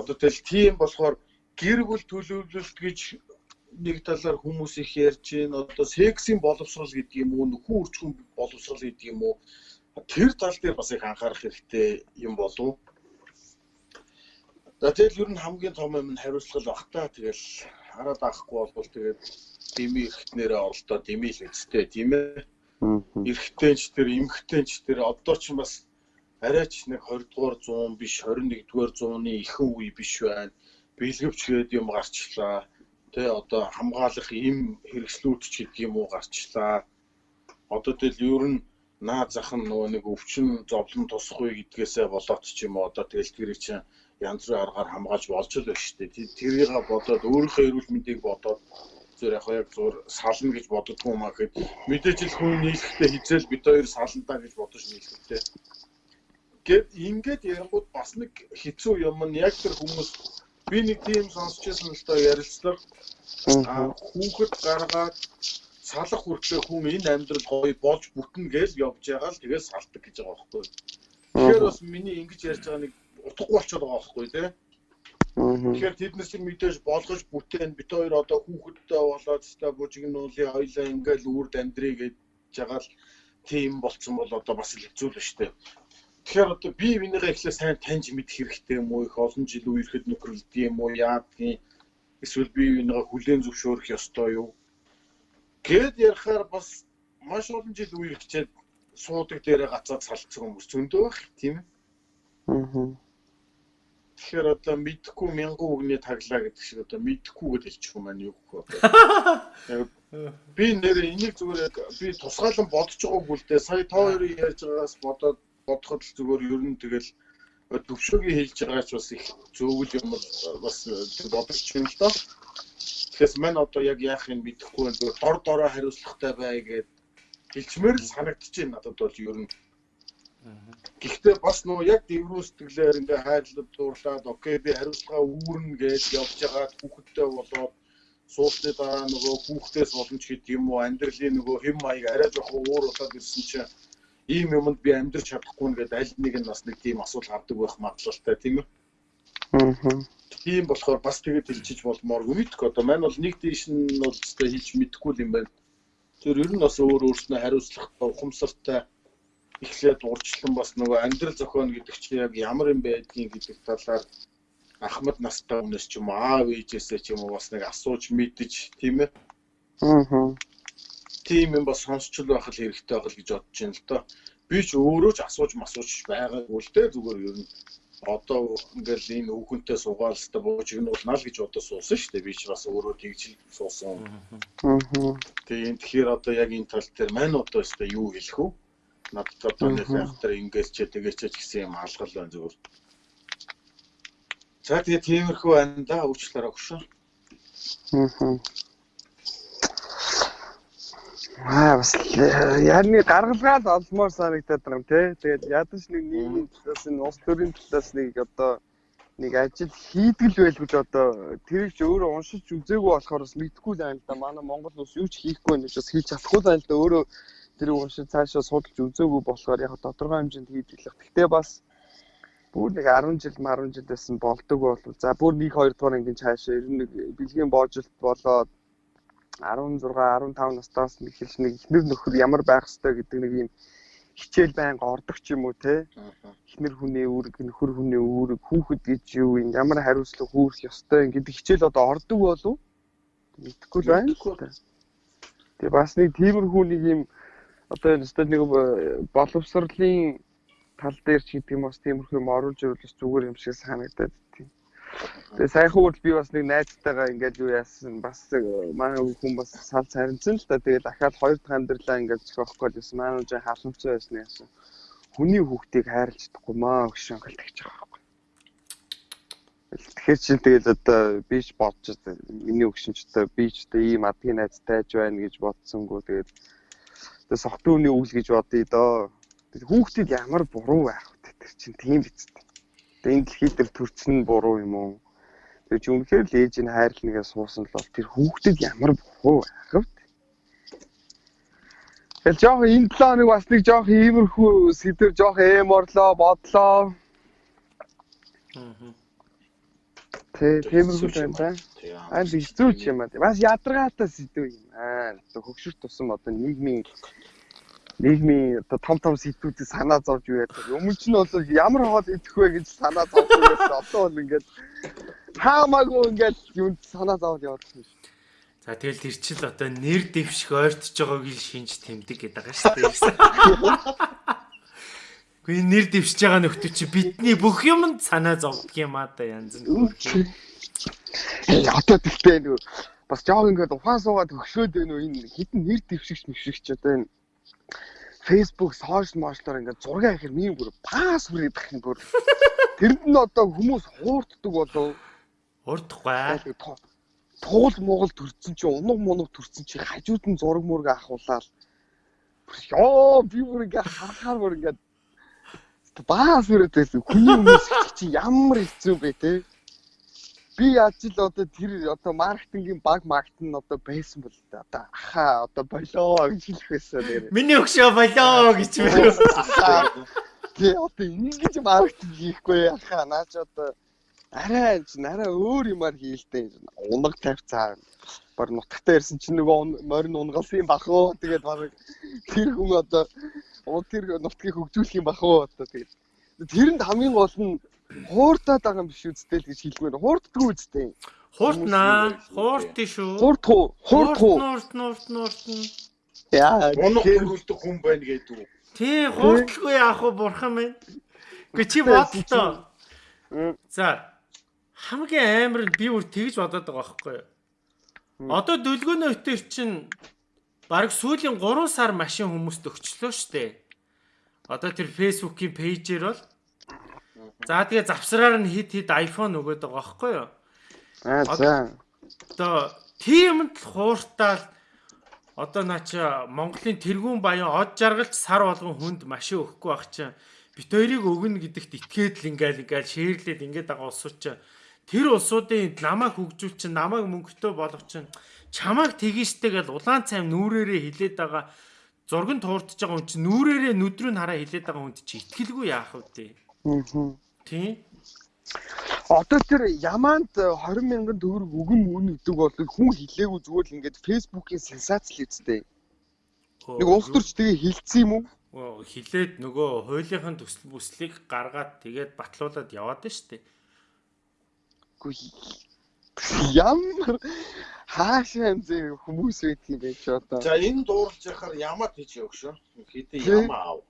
Одоо тэл тийм болохоор гэр бүл төлөвлөлт гэж нэг талаар хүмүүс их ярьж байна. Одоо сексийн боловсрал гэдэг юм уу, нөхөн үрчхэн боловсрал гэдэг юм уу. Тэр тал дээр бас их анхаарах хэрэгтэй юм болов. За тэгэл ер нь хамгийн том юм нь хариуцлага баг та. Тэгэл хараад авахгүй бол тэгээд дими ихтнэрээ оролдоо дими л үстэй тийм ээ. Эрэгтэйч тэр эмэгтэйч тэр одоо ч бас арайч нэг 20 дугаар 100 биш 21 дугаар 100-ны ихэнх үе биш байна. Бэлгэвч гээд юм гарчлаа. Тэ одоо хамгаалах им хэрэгслүүд ч гэдэг юм уу гарчлаа. Одоо тэгэл ер нь наа зах нь нөгөө нэг өвчин зовлон тусахгүй гэдгээсээ болоод ч юм уу одоо тэгэл тэр чинь янз бүрийн аргаар хамгаалж болж л байна шүү дээ. Тэрийг бодоод өөрийнхөө эрүүл мэндийг бодоод зөв яг яг зур сална гэж боддгоо юм аа гэхэд мэдээж л хүн нийлэхдээ хизээл бид хоёр салнаа гэж бодож нийлэхдээ. Гэт ингээд ярангууд бас нэг хэцүү юм нь яг тэр хүмүүс би нэг тийм сонсчихсан л доо ярилцлага аа хүүхэд гаргаад салах хүртлээр хүн энэ амьдрал гоё болж бүтнэ гэж явж байгаа л тэгээд салдаг гэж байгаа байхгүй. Тэгэхээр бас миний ингэж ярьж байгаа нэг утгагүй болчиход байгаа байхгүй тий. Тэгэхээр тэднээс мэдээж болгож бүтээн бит хоёр одоо хүүхэдтэй болоод та бужигнуулын хоёлаа ингээл үрд амьдрий гэж жагаал тийм болцсон бол одоо бас л хэцүү л дээ. Тэгэхээр одоо би минийгээ эхлээ сайн таньж мэдэх хэрэгтэй юм уу? Их олон жил үерхэд нөхрөлдөг юм уу? Яадгийн эсвэл би минийгээ хүлээн зөвшөөрөх ёстой юу? Гэт ярихаар бас маш олон жил үерхчээд суудаг дээрээ гацаад салцсан хүмүүс зөндөө байх тийм ээ. Аа Тэгэхээр одоо мэдхгүй мянган үгний таглаа гэдэг шиг одоо мэдхгүй гэж хэлчих юм байна юу гэх вэ? Би нэр энийг зүгээр би тусгаалan бодож байгаагүй л дээ. Сая та хоёрын ярьж байгаагаас бодоод бодоход л зүгээр ер нь тэгэл төвшөөгийн хэлж байгаач бас их зөвөл юм бас бодож байна л доо. Тэгэхээр мань одоо яг яах юм мэдэхгүй зүгээр дор дороо хариуцлагатай бай гэд хэлчмээр л санагдчихээн надад бол ер нь Гэхдээ бас нөгөө яг дэврүү сэтгэлээр ингээ хайрлаад дуурлаад окей би хариуцлага үүрнэ гэж явж байгаа хүүхэдтэй болоод суусны дараа нөгөө хүүхдээс боломж гэдэг юм уу амьдралын нөгөө хэм маяг арай жоохон өөр болоод ирсэн чинь ийм юмд би амьдрч чадахгүй нэгэд аль нэг нь бас нэг тийм асуудал гардаг байх магадлалтай тийм үү? Аа. Тийм болохоор бас тэгээд хэлчихэж болмоор мэдгүй одоо маань бол нэг дээш нь бол өстой хэлж мэдэхгүй юм байна. Тэр ер нь бас өөр өөрснөө хариуцлагатай ухамсартай эхлээд урьдчилан бас нөгөө амьдрал зохион гэдэг чинь яг ямар юм байдгийг гэдэг талаар ахмад настай хүнээс ч юм уу аав ээжээсээ ч юм уу бас нэг асууж мэдэж тийм ээ. Аа. Тийм юм бас сонсчл байх л хэрэгтэй байх л гэж бодож байна л доо. Би ч өөрөө ч асууж масууж байгаагүй л дээ зүгээр ер нь одоо ингээл энэ хүүхэнтэй суугаалстай буужигнуулнаа л гэж одоо суусан шүү дээ. Би ч бас өөрөө тэгж суусан. Аа. Тэгээ тэгэхээр одоо яг энэ тал дээр мань одоо өстой юу хэлэх вэ? Надад одоо нэг айхтар ингээл ч тэгээч ч гэсэн юм алгал байна зүгээр. За тэгээ тиймэрхүү байна да уучлаарай өгшөө. Аа бас яарны гаргалгаал олмоор санагдаад байгаа юм тий. Тэгээд ядаж нэг нийгмийн талаас нь улс төрийн талаас нэг одоо нэг ажил хийдгэл байлгүй л одоо тэрийг ч өөрөө уншиж үзээгүй болохоор бас мэдхгүй л байна л да. Манай Монгол улс юу ч хийхгүй гэж бас хийж чадахгүй л байна л да. Өөрөө тэр уншиж цаашаа судалж үзээгүй болохоор яг тодорхой хэмжээнд хийдэг. Гэхдээ бас бүр нэг 10 жил 10 жил байсан болдог бол за бүр 1 2 дугаар ангийн цаашаа ер нь нэг бэлгийн боожилт болоод 16 15 настаас нэг хэлж нэг ихнэр нөхөр ямар байх ёстой гэдэг нэг юм хичээл байнга ордог ч юм уу те ихнэр хүний үүрэг нөхөр хүний үүрэг хүүхэд гэж юу юм ямар хариуцлага хүүрэх ёстой гэдэг хичээл одоо ордог болов мэдэхгүй л байна. Тэгээ бас нэг тиймэрхүү нэг юм одоо энэ өстой нэг боловсролын тал дээр ч гэдэг юм бас тиймэрхүү юм оруулж ирвэл зүгээр юм шиг санагдаад тийм. Тэгээ саяхан үрд би бас нэг найзтайгаа ингээд юу яасан бас манай хүн бас сал царинцсан л та тэгээ дахиад хоёр дахь амьдралаа ингээд зохиох гэж байсан. Манай үжи халамжтай байсан яасан. Хүний хүүхдийг хайрлаж чадахгүй маа өгшөн гэлтэж байгаа байхгүй. Тэгэхээр чинь тэгэл одоо би ч бодож миний өгшин ч одоо би ч одоо ийм адгийн найзтай байж байна гэж бодсонгүй тэгээд Тэгээ согтууны үйл гэж бодъё доо. Хүүхдүүд ямар буруу байх вэ? Тэр чинь тийм биз дээ. Тэгээ энэ дэлхий дээр төрсөн нь буруу юм уу? Тэр чи үнэхээр л ээж нь хайрлнагээ суусан л бол тэр хүүхдэд ямар бохоо ахав. Тэгэл жоох энэ 7 хоног бас нэг жоох иймэрхүү сэдвэр жоох эм орлоо бодлоо. Тэ тиймэрхүү байна да. Аа хэцүү ч юм аа. Бас ядаргаатай сэдв юм аа. Хөгшөрт тусан одоо нийгмийн нийгмийн оо том том сэтгүүдийг санаа зовж яадаг. Өмнө нь бол ямар хоол идэх вэ гэж санаа зовж байсан. Одоо бол ингээд хаамаагүй ингээд юунд санаа зовж байна шүү. За тэгэл тэр чил одоо нэр дэвших ойртож байгааг л шинж тэмдэг гэдэг байгаа шүү дээ. Гүй нэр дэвшиж байгаа нөхдөд чи бидний бүх юмд санаа зовдөг юм аа да янз нь. Одоо тэгтээ нөгөө бас жоог ингээд ухаан суугаад өгшөөд байна уу энэ хитэн нэр дэвшигч мэвшигч одоо энэ Facebook, social мошлоор ингээд зураг ахир минь бүр пас бүр идэх юм бүр. Тэрэнд нь одоо хүмүүс хуурддаг болов. Урдахгүй. Туул Монгол төрцөн чи унаг мунаг төрцөн чи хажууд нь зураг мураг ахуулаад ёо би бүр ингээд харахаар бүр ингээд баас үрээд байсан. Хүний хүмүүс чи ямар хэцүү бэ те би яаж л одоо тэр одоо маркетингийн баг маркет нь одоо байсан бол одоо аха одоо болоо гэж хэлэх байсан нэр. Миний өгшөө болоо гэж байна. Тэ одоо ингэж маркетинг хийхгүй аха наач одоо арай ч арай өөр юмар хийлтэй. Унаг тавьцаа бар нутагтаа ирсэн чинь нөгөө морин унгалсан бах уу тэгээд баг тэр хүн одоо тэр нутгийг хөгжүүлэх юм бах уу одоо тэгээд тэрэнд хамгийн гол нь хууртаад байгаа юм биш үстэй л гэж хэлмээр. Хуурддгүй үстэй. Хууртнаа. Хуурт шүү. Хуурт хуу. Хуурт хуу. Нуурт нуурт нуурт. Яа, гоног хөргөлдөх хүн байна гэдэг үү? Тий, хууртлгүй яах вэ бурхан минь. Гэ чи бодлоо. За. Хамгийн амар нь би бүр тэгж бодоод байгаа байхгүй юу? Одоо дөлгөөнөө өтер чинь бараг сүүлийн 3 сар машин хүмүүст өгчлөө штэ. Одоо тэр Facebook-ийн пэйжээр бол За тэгээ завсраар нь хит хит iPhone өгöd байгаа байхгүй юу? Аа за. Одоо тиймд л хууртаал одоо наача Монголын тэргүүн баян од жаргалч сар болгон хүнд машин өгөхгүй байх чинь бит хоёрыг өгнө гэдэгт итгээд л ингээл ингээл шээрлээд ингээд байгаа улсууд чинь тэр улсуудын намайг хөгжүүл чинь намайг мөнгөтэй болгох чинь чамайг тгийштэй гэл улаан цайм нүрээрээ хилээд байгаа зурган туурдж байгаа хүн чинь нүрээрээ нүдрүү хараа хилээд байгаа хүнд чи итгэлгүй яах вэ? Аа. Тийм. Одоо тэр Яманд 20 мянган төгрөг өгөн мөн гэдэг бол хүн хилээгүй зүгээр л ингээд фэйсбүүкийн сенсац л үстэй. Нэг улс төрч тэгээ хилцсэн юм уу? хилээд нөгөө хуулийнхын төсөл бүслийг гаргаад тэгээд батлуулаад яваад штэ. Үгүй ямар хаашаа юм зэ хүмүүс байдаг юм бэ ч одоо. За энэ дуурлж яхаар ямаа тийч өгшөө. Хэдэн ямаа аав.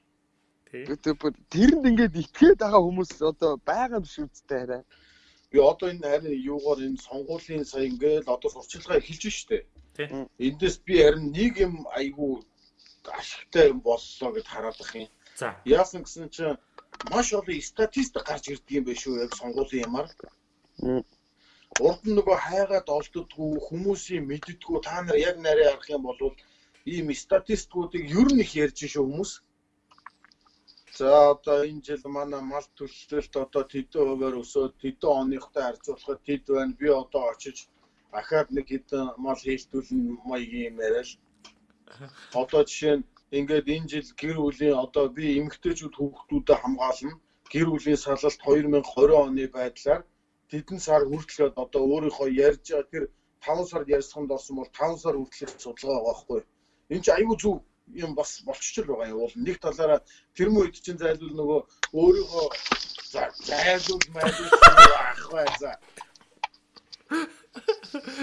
Тэрэнд ингээд итгээд байгаа хүмүүс одоо байгаа биш үсттэй арай. Би одоо энэ харин юугаар энэ сонгуулийн сая ингээд одоо сурчилгаа эхэлж штэ. Эндээс би харин нэг юм айгүй ашигтай юм боллоо гэд хараад бах юм. За. Яасан гэсэн чинь маш олон статистик гарч ирдэг юм байна шүү яг сонгуулийн юмар. Урд нь нөгөө хайгаад олддггүй хүмүүсийн мэддггүй та нар яг нарийн арах юм бол ийм статистикуудыг ер нь их ярьж шүү хүмүүс. За одоо энэ жил манай мал төлөлтөлт одоо тэдэн хувиар өсөөд тэдэн оныхтой харьцуулахад тэд байна. Би одоо очиж ахаад нэг хэдэн мал хийлтүүлэн маягийн юм яриа л. Одоо жишээ нь ингээд энэ жил гэр бүлийн одоо би эмэгтэйчүүд хүүхдүүдэд хамгаална. Гэр бүлийн салалт 2020 оны байдлаар тэдэн сар хүртэлгээд одоо өөрийнхөө ярьж байгаа тэр 5 сард ярьсханд орсон бол 5 сар хүртэлх судалгаа байгаа байхгүй. Энэ чинь аюу зөв юм бас болчихчл байгаа юм. Уул нэг талаараа тэр үед чинь зайлвал нөгөө өөрийнхөө за зайлвал майлвал ах бай за.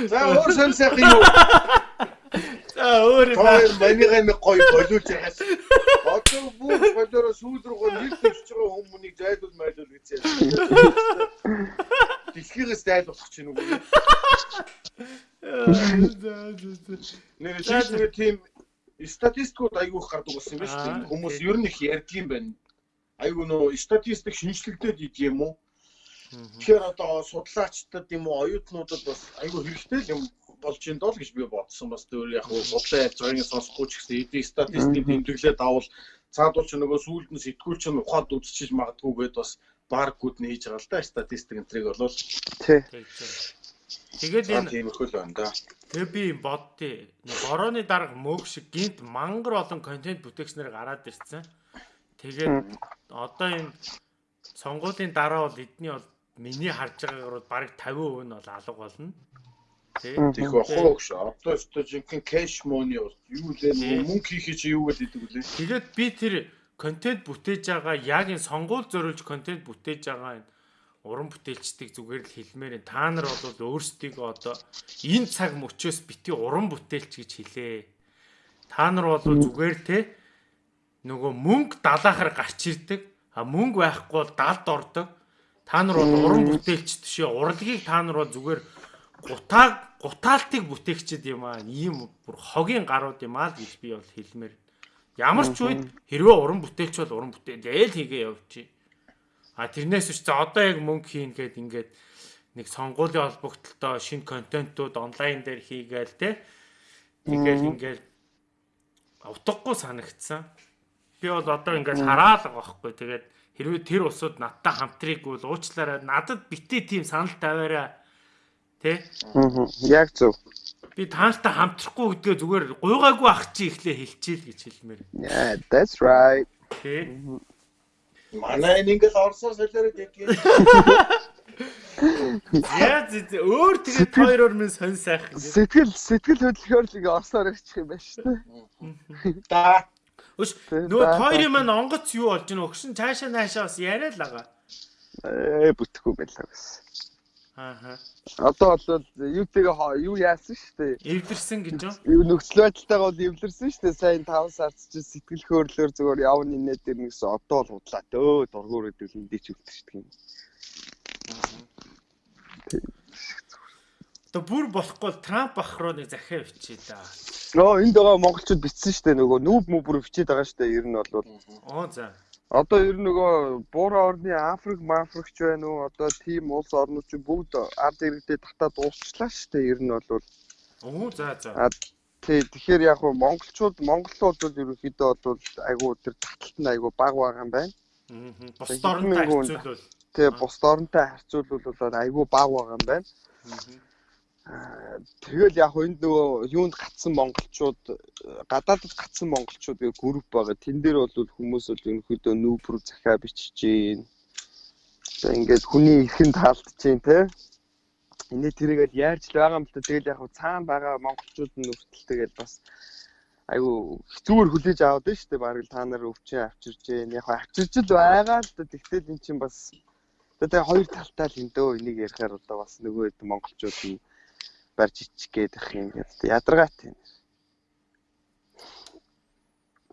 За өөр сон сайхан юу? За өөр юм. Манийгаа нэг гоё болиулж байгаас. Одоо бүх болоороо сүүл рүү нэр дэвч байгаа хүмүүнийг зайлвал майлвал гэсэн. Дэлхийгээс зайлуулах чинь үгүй. Нэр шиг тийм статистикууд айгүйх гардаг болсон юм байна шүү дээ. Хүмүүс ер нь их ярьдаг юм байна. Айгүй нөө статистик шинжлэгдээд идэг юм уу? Тэгэхээр одоо судлаачдад юм уу оюутнуудад бас айгүй хэрэгтэй юм болж энэ дол гэж би бодсон. Бас өөр яг уу судлаа ярьж байгаагийн сонсохгүй ч гэсэн эдийн статистикийн тэмдэглээд авал цаадуул ч нөгөө сүүлд нь сэтгүүл чинь ухаад үзчихэж магадгүй гэд бас баркууд нь хийж байгаа л да статистик энтриг болвол Тий. Тэгээд энэ тиймэрхүү л байна да. тэгээ би боддیں۔ Борооны дарга мөг шиг гинт мангар олон контент бүтээгчнэр гараад ирсэн. Тэгээд одоо энэ сонгуулийн дараа бол эдний бол миний харж байгаагаар бол бараг 50% нь бол алга болно. Тэ. Тийх бохоо гэж. Одоо өстө жинхэнэ кэш мони юу лээ мөнгө хийхий чи юу гэдэг үлээ. Тэгээд би тэр контент бүтээж байгаа яг энэ сонгуул зориулж контент бүтээж байгаа энэ уран бүтээлчдийг зүгээр л хэлмээр энэ та нар бол өөрсдийгөө одоо энэ цаг мөчөөс бити уран бүтээлч гэж хэлээ. Та нар бол зүгээр те нөгөө мөнгө далаахаар гарч ирдэг. А мөнгө байхгүй бол далд ордог. Та нар бол уран бүтээлч тшээ урлагийг та нар бол зүгээр гутааг гутаалтыг бүтээгчд юм аа. Ийм бүр хогийн гарууд юм аа гэж би бол хэлмээр. Ямар ч үед хэрвээ уран бүтээлч бол уран бүтээл яэл хийгээ явчих. А тэрнээс биш за одоо яг мөнгө хийн гэд ингээд нэг сонгуулийн холбогдлолтой шинэ контентууд онлайн дээр хийгээл те. Тэгэл ингээд утгагүй санагдсан. Би бол одоо ингээд хараад байгаа байхгүй. Тэгээд хэрвээ тэр усуд надтай хамтрыг бол уучлаарай. Надад битээ тийм санал тавиараа. Тэ? Яг зөв. Би тааштай хамтрахгүй гэдгээ зүгээр гуйгаагүй ах чи ихлэ хэлчихэл гэж хэлмээр. Yeah, that's right. Тэ? Манай ингээл орсоор солиороо дэгийг. Яа зэ өөр тэгээд хоёроор минь сонь сайхан. Сэтгэл сэтгэл хөдлөхөөр л ингээ орсоор ирчих юм байна шүү дээ. Да. Өш нөгөө хоёрын маань онгоц юу болж гэнэ өгшин цаашаа наашаа бас яриа л байгаа. Ээ бүтэхгүй байлаа гэсэн. Ааха. Одоо бол юутэйгээ юу яасан шүү дээ. Эвдэрсэн гэж юу? Юу нөхцөл байдалтайгаа бол эвлэрсэн шүү дээ. Сайн 5 сард чи сэтгэл хөдлөөр зүгээр явна инээ дээр нэгсэн одоо л худлаа дөө дургуур гэдэг л эндээ ч үлдчихдэг юм. Одоо бүр болохгүй бол Трамп ах руу нэг захиа бичээ да. Нөө энд байгаа монголчууд бичсэн шүү дээ нөгөө нүүб мүбүр бичээд байгаа шүү дээ. Ер нь бол Оо за. Одоо ер нь нөгөө буураа орны Африк, Мафрикч байна уу? Одоо тийм улс орнууд чи бүгд ард иргэдээ татаад дуусчлаа шүү дээ. Ер нь бол Оо за за. Тий тэгэхээр яг нь монголчууд монголууд бол ерөнхийдөө бол айгуу тэр таталт нь айгуу баг байгаа юм байна. Аа. Бос дорнтой харьцуулбал. Тэгээ бус орнтой харьцуулбал бол айгүй баг байгаа юм байна. Аа, Тэгэл яг энд нөгөө юунд гацсан монголчууд гадаадд гацсан монголчууд гэх групп байгаа. Тэн дээр бол хүмүүс бол ерөнхийдөө нүүбрүү захиа бичиж гин. За ингээд хүний эрхэнд таалдж гин те. Энийг тэрийгэл яарч л байгаа юм л да. Тэгэл яг цаана байгаа монголчууд нь өртөл тэгэл бас айгу хэцүүгээр хүлээж аваад байна шүү дээ. Бараг л та нар өвчин авчирж гин. Яг авчирч л байгаа л да. Тэгтэл эн чинь бас тэгээ хоёр талтай л энэ дөө энийг ярихаар одоо бас нөгөө хэд монголчууд нь барьж ичих гээд их юм гэдэг. Ядаргаат юм.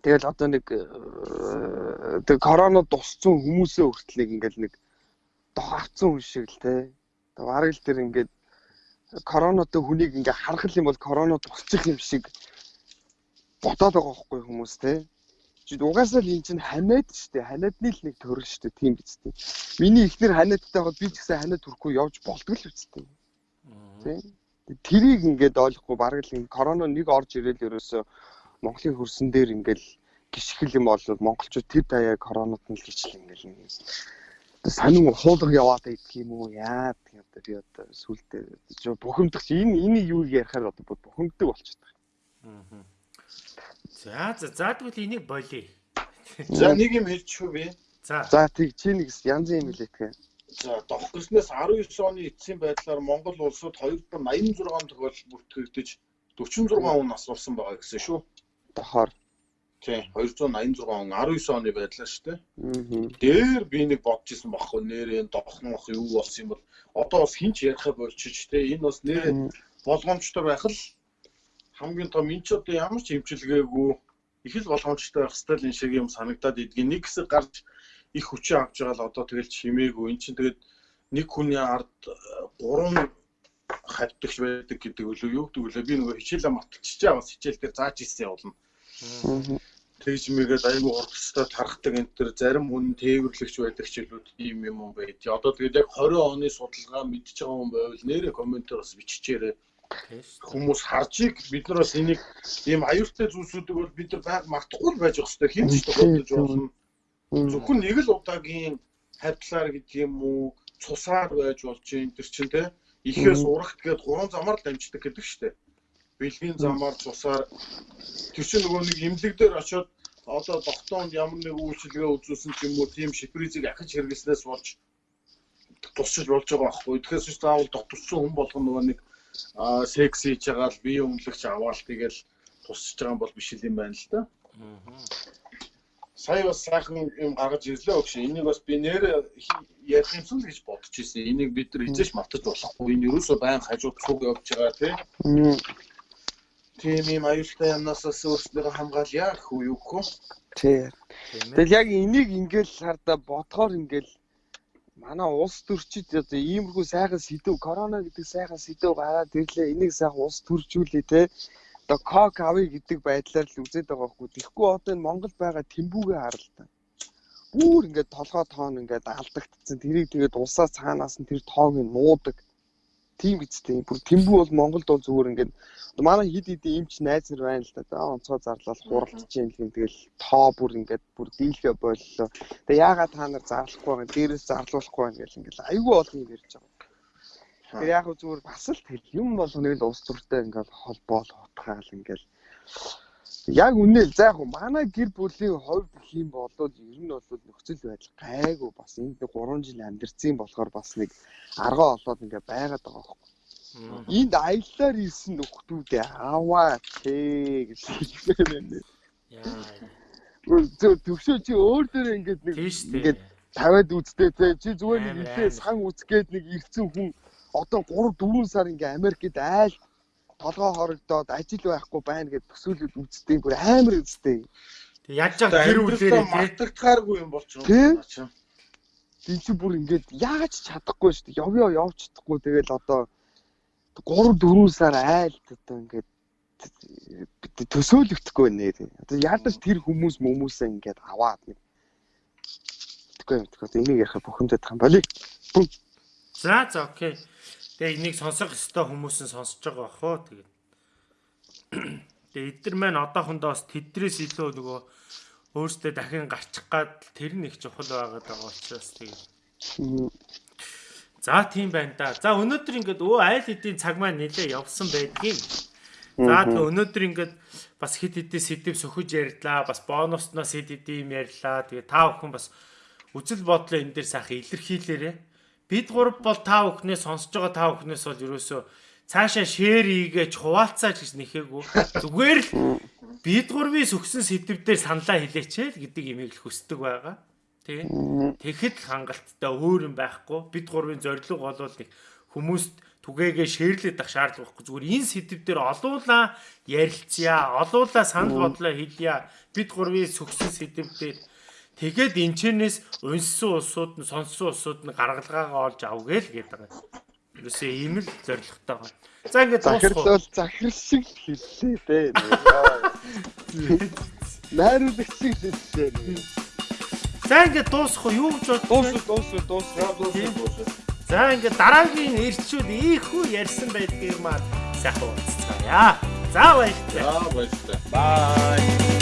Тэгэл одоо нэг э, тэг корона тусцсан хүмүүсээ хүртэл нэг ингээл нэг дох авцсан хүн шиг л те. Бараг л тэр ингээд коронатой хүнийг ингээ харах юм бол корона тусчих юм шиг ботоод байгаа байхгүй хүмүүс те. Чи угаасаа л эн чинь ханиад штэ. Ханиадны л нэг төрөл штэ. Тийм биз дээ. Миний ихнэр ханиадтай хаад би ч гэсэн ханиад хүрэхгүй явж болтгол л үстэй. Тийм. Тэрийг ингээд ойлгохгүй бараг л корона нэг орж ирэл ерөөсөө Монголын хөрсөн дээр ингээд гიშгэл юм бол монголчууд тэр даяа коронавирус нь л гიშгэл ингээд нэг санин хуулга яваад идэх юм уу яад юм одоо би одоо сүултээ бухимдах чи энэ энийг юу ярихаар одоо бухимддаг болчиход байна. За за за тэгвэл энийг болъё. За нэг юм хэлчихв би. За. За тэг чи нэг янз юм хэлэтгэе гиснээс 19 оны эцсийн байдлаар Монгол улсад 286 тохиолдол бүртгэгдэж 46 хүн асуулсан байгаа гэсэн шүү. Дохоор. Тийм 286 он 19 оны байдлаар шүү дээ. Аа. Дээр би нэг бодож исэн баггүй нэрээ дохнох юу болсон юм бол одоо бас хинч ярихаа болчих те энэ бас нэрээ болгоомжтой байх л хамгийн том энэ ч одоо ямар ч хэмчилгээгүй их л болгоомжтой байх стил энэ шиг юм санагдаад идгийн нэг хэсэг гарч их хүчээ авч байгаа л одоо тэгэл чимээгүй эн чинь тэгээд нэг хүний ард 3 хавтагч байдаг гэдэг үлээ юу гэдэг үлээ би нөгөө хичээлээ мартчихж байгаа бас хичээл дээр зааж ирсэн явуулна тэгж мэгээд айгүй хурцтай тархдаг энэ төр зарим хүн тээвэрлэгч байдаг илүү ийм юм юм байд. Одоо тэгээд яг 20 оны судалгаа мэдчихэж байгаа хүн байвал нэрээ комментээр бас биччихээрэй. Хүмүүс харжиг бид нар бас энийг ийм аюултай зүйлсүүдийг бол бид нар байг мартахгүй байж байгаа хэрэгтэй. Хин ч бодож болно. Зөвхөн нэг л удаагийн хавтлаар гэдэг юм уу цусаар байж болж юм тэр чинь те ихээс урагт гээд гурван замаар л дамждаг гэдэг штеп. Бэлгийн замаар цусаар тэр чинь нөгөө нэг имлэг дээр очиод одоо тогтоонд ямар нэг үйлчилгээ үзүүлсэн ч юм уу тийм шипризийг ахиж хэрэглэснээс болж тусчиж болж байгаа байхгүй. Тэгэхээр ч заавал дотторсон хүн болгоно нөгөө нэг секс хийж байгаа л бие өмнөлөгч аваал тэгэл тусч байгаа бол биш юм байна л да. Сая бас сайхан юм гаргаж ирлээ өгш. Энийг бас би нэр ярих юмсан л гэж бодож ирсэн. Энийг бид нар хизээш мартаж болохгүй. Энэ юусоо байн хажууд цуг явж байгаа тий. Тийм юм аюултай юмнаас өөрсдөө хамгаалъя хүү юу хөө. Тий. Тэгэл яг энийг ингээл хардаа бодохоор ингээл манай улс төрчид одоо иймэрхүү сайхан сэдв корона гэдэг сайхан сэдв гараад ирлээ. Энийг сайхан улс төржүүлээ те. Одоо кок авъя гэдэг байдлаар л үзээд байгаа хгүй. Тэгэхгүй одоо энэ Монгол байгаа тэмбүүгээ харалтаа. Бүр ингээд толгой тоон ингээд алдагдсан. Тэрийг тэгээд улсаа цаанаас нь тэр тоог нь нуудаг тийм гэжтэй. Бүр тэмбүү бол Монголд бол зүгээр ингээд манай хид хид эмч найз нар байна л да. За онцгой зарлал хуралдаж юм гэх тэгэл тоо бүр ингээд бүр дийлхэ боллоо. Тэгээ яагаад та нар зарлахгүй байгаа дээрээс зарлуулахгүй байна гэл ингээд айгүй олон юм ярьж байгаа. Тэгээ яг зүгээр бас л тэл юм болгоныг л ус төртэй ингээд холбоол утгаал ингээд яг үнээл за яг манай гэр бүлийн хувьд гэх юм бол ер нь бол нөхцөл байдал гайгүй бас энд 3 жил амьдэрсэн болохоор бас нэг аргаа олоод ингээ байгаад байгаа байхгүй. Энд аяллаар ирсэн нөхдүүдээ аваа тээ гэж хэлмээр байна. Яа. Зөв төгшөө чи өөр дээр ингээд нэг ингээд тавиад үзтээ те чи зүгээр нэг илээ сан үзгээд нэг ирсэн хүн одоо 3 4 сар ингээ Америкт айл толгоо хорогдоод ажил байхгүй байна гэж төсөөлөд үзтээ бүр амар үзтээ. Тэг яаж яг тэр үлээрээ мартагдахааргүй юм болчихно чинь. Тэг чи бүр ингээд яаж чадахгүй шүү дээ. Явъя явж чадахгүй тэгэл одоо 3 4 сар айлт одоо ингээд төсөөлөгдөхгүй нэ. Одоо ядаж тэр хүмүүс хүмүүсээ ингээд аваад нэг Тэгэхгүй юм. Тэгэхээр энийг ярих бухимдаад байгаа юм болий. За за окей. Тэгээ энийг сонсох ёстой хүмүүс нь сонсож байгаа бах уу тэгээд. Тэгээ эдгэр маань одоохондоо бас тэдрээс илүү нөгөө өөртөө дахин гарчих гад тэр нь их чухал байгаад байгаа учраас тэгээд. За тийм байна да. За өнөөдөр ингээд өө айл хэдийн цаг маань нэлээ явсан байдгийн. За тэгээ өнөөдөр ингээд бас хит хитээ сэдв сөхөж ярьлаа. Бас бонусноос хит хит юм ярьлаа. Тэгээ та бүхэн бас үзэл бодлоо энэ дээр сайхан илэрхийлээрэй бид гурав бол та бүхнээс сонсож байгаа та бүхнээс бол ерөөсөө цаашаа шеэр хийгээч хуваалцаач гэж нэхээгүй. Зүгээр л бид гурвын сүгсэн сэдвээр саналаа хэлээч л гэдэг имийг л хүсдэг байгаа. Тэ. Тэгэхэд л хангалттай өөр юм байхгүй. Бид гурвын зорилго бол нэг хүмүүст түгээгээ шеэрлээд ах шаардлага байхгүй. Зүгээр энэ сэдвээр олуулаа ярилцъя, олуулаа санал бодлоо хэлъя. Бид гурвын сүгсэн сэдвээр Тэгээд энчнээс унссан улсууд нь сонссон улсууд нь гаргалгаагаа олж авгээл гэдэг байгаа. Юусе ийм л зоригтой байна. За ингээд захирлал захир шиг хэллээ дээ. Найруулагч шиг хэллээ. За ингээд дуусах уу юу гэж бод дуус дуус дуус дуус. За ингээд дараагийн ирчүүд ийхүү ярьсан байдгийг маань сайхан уулзцаая. За баярлалаа. За баярлалаа. Бай.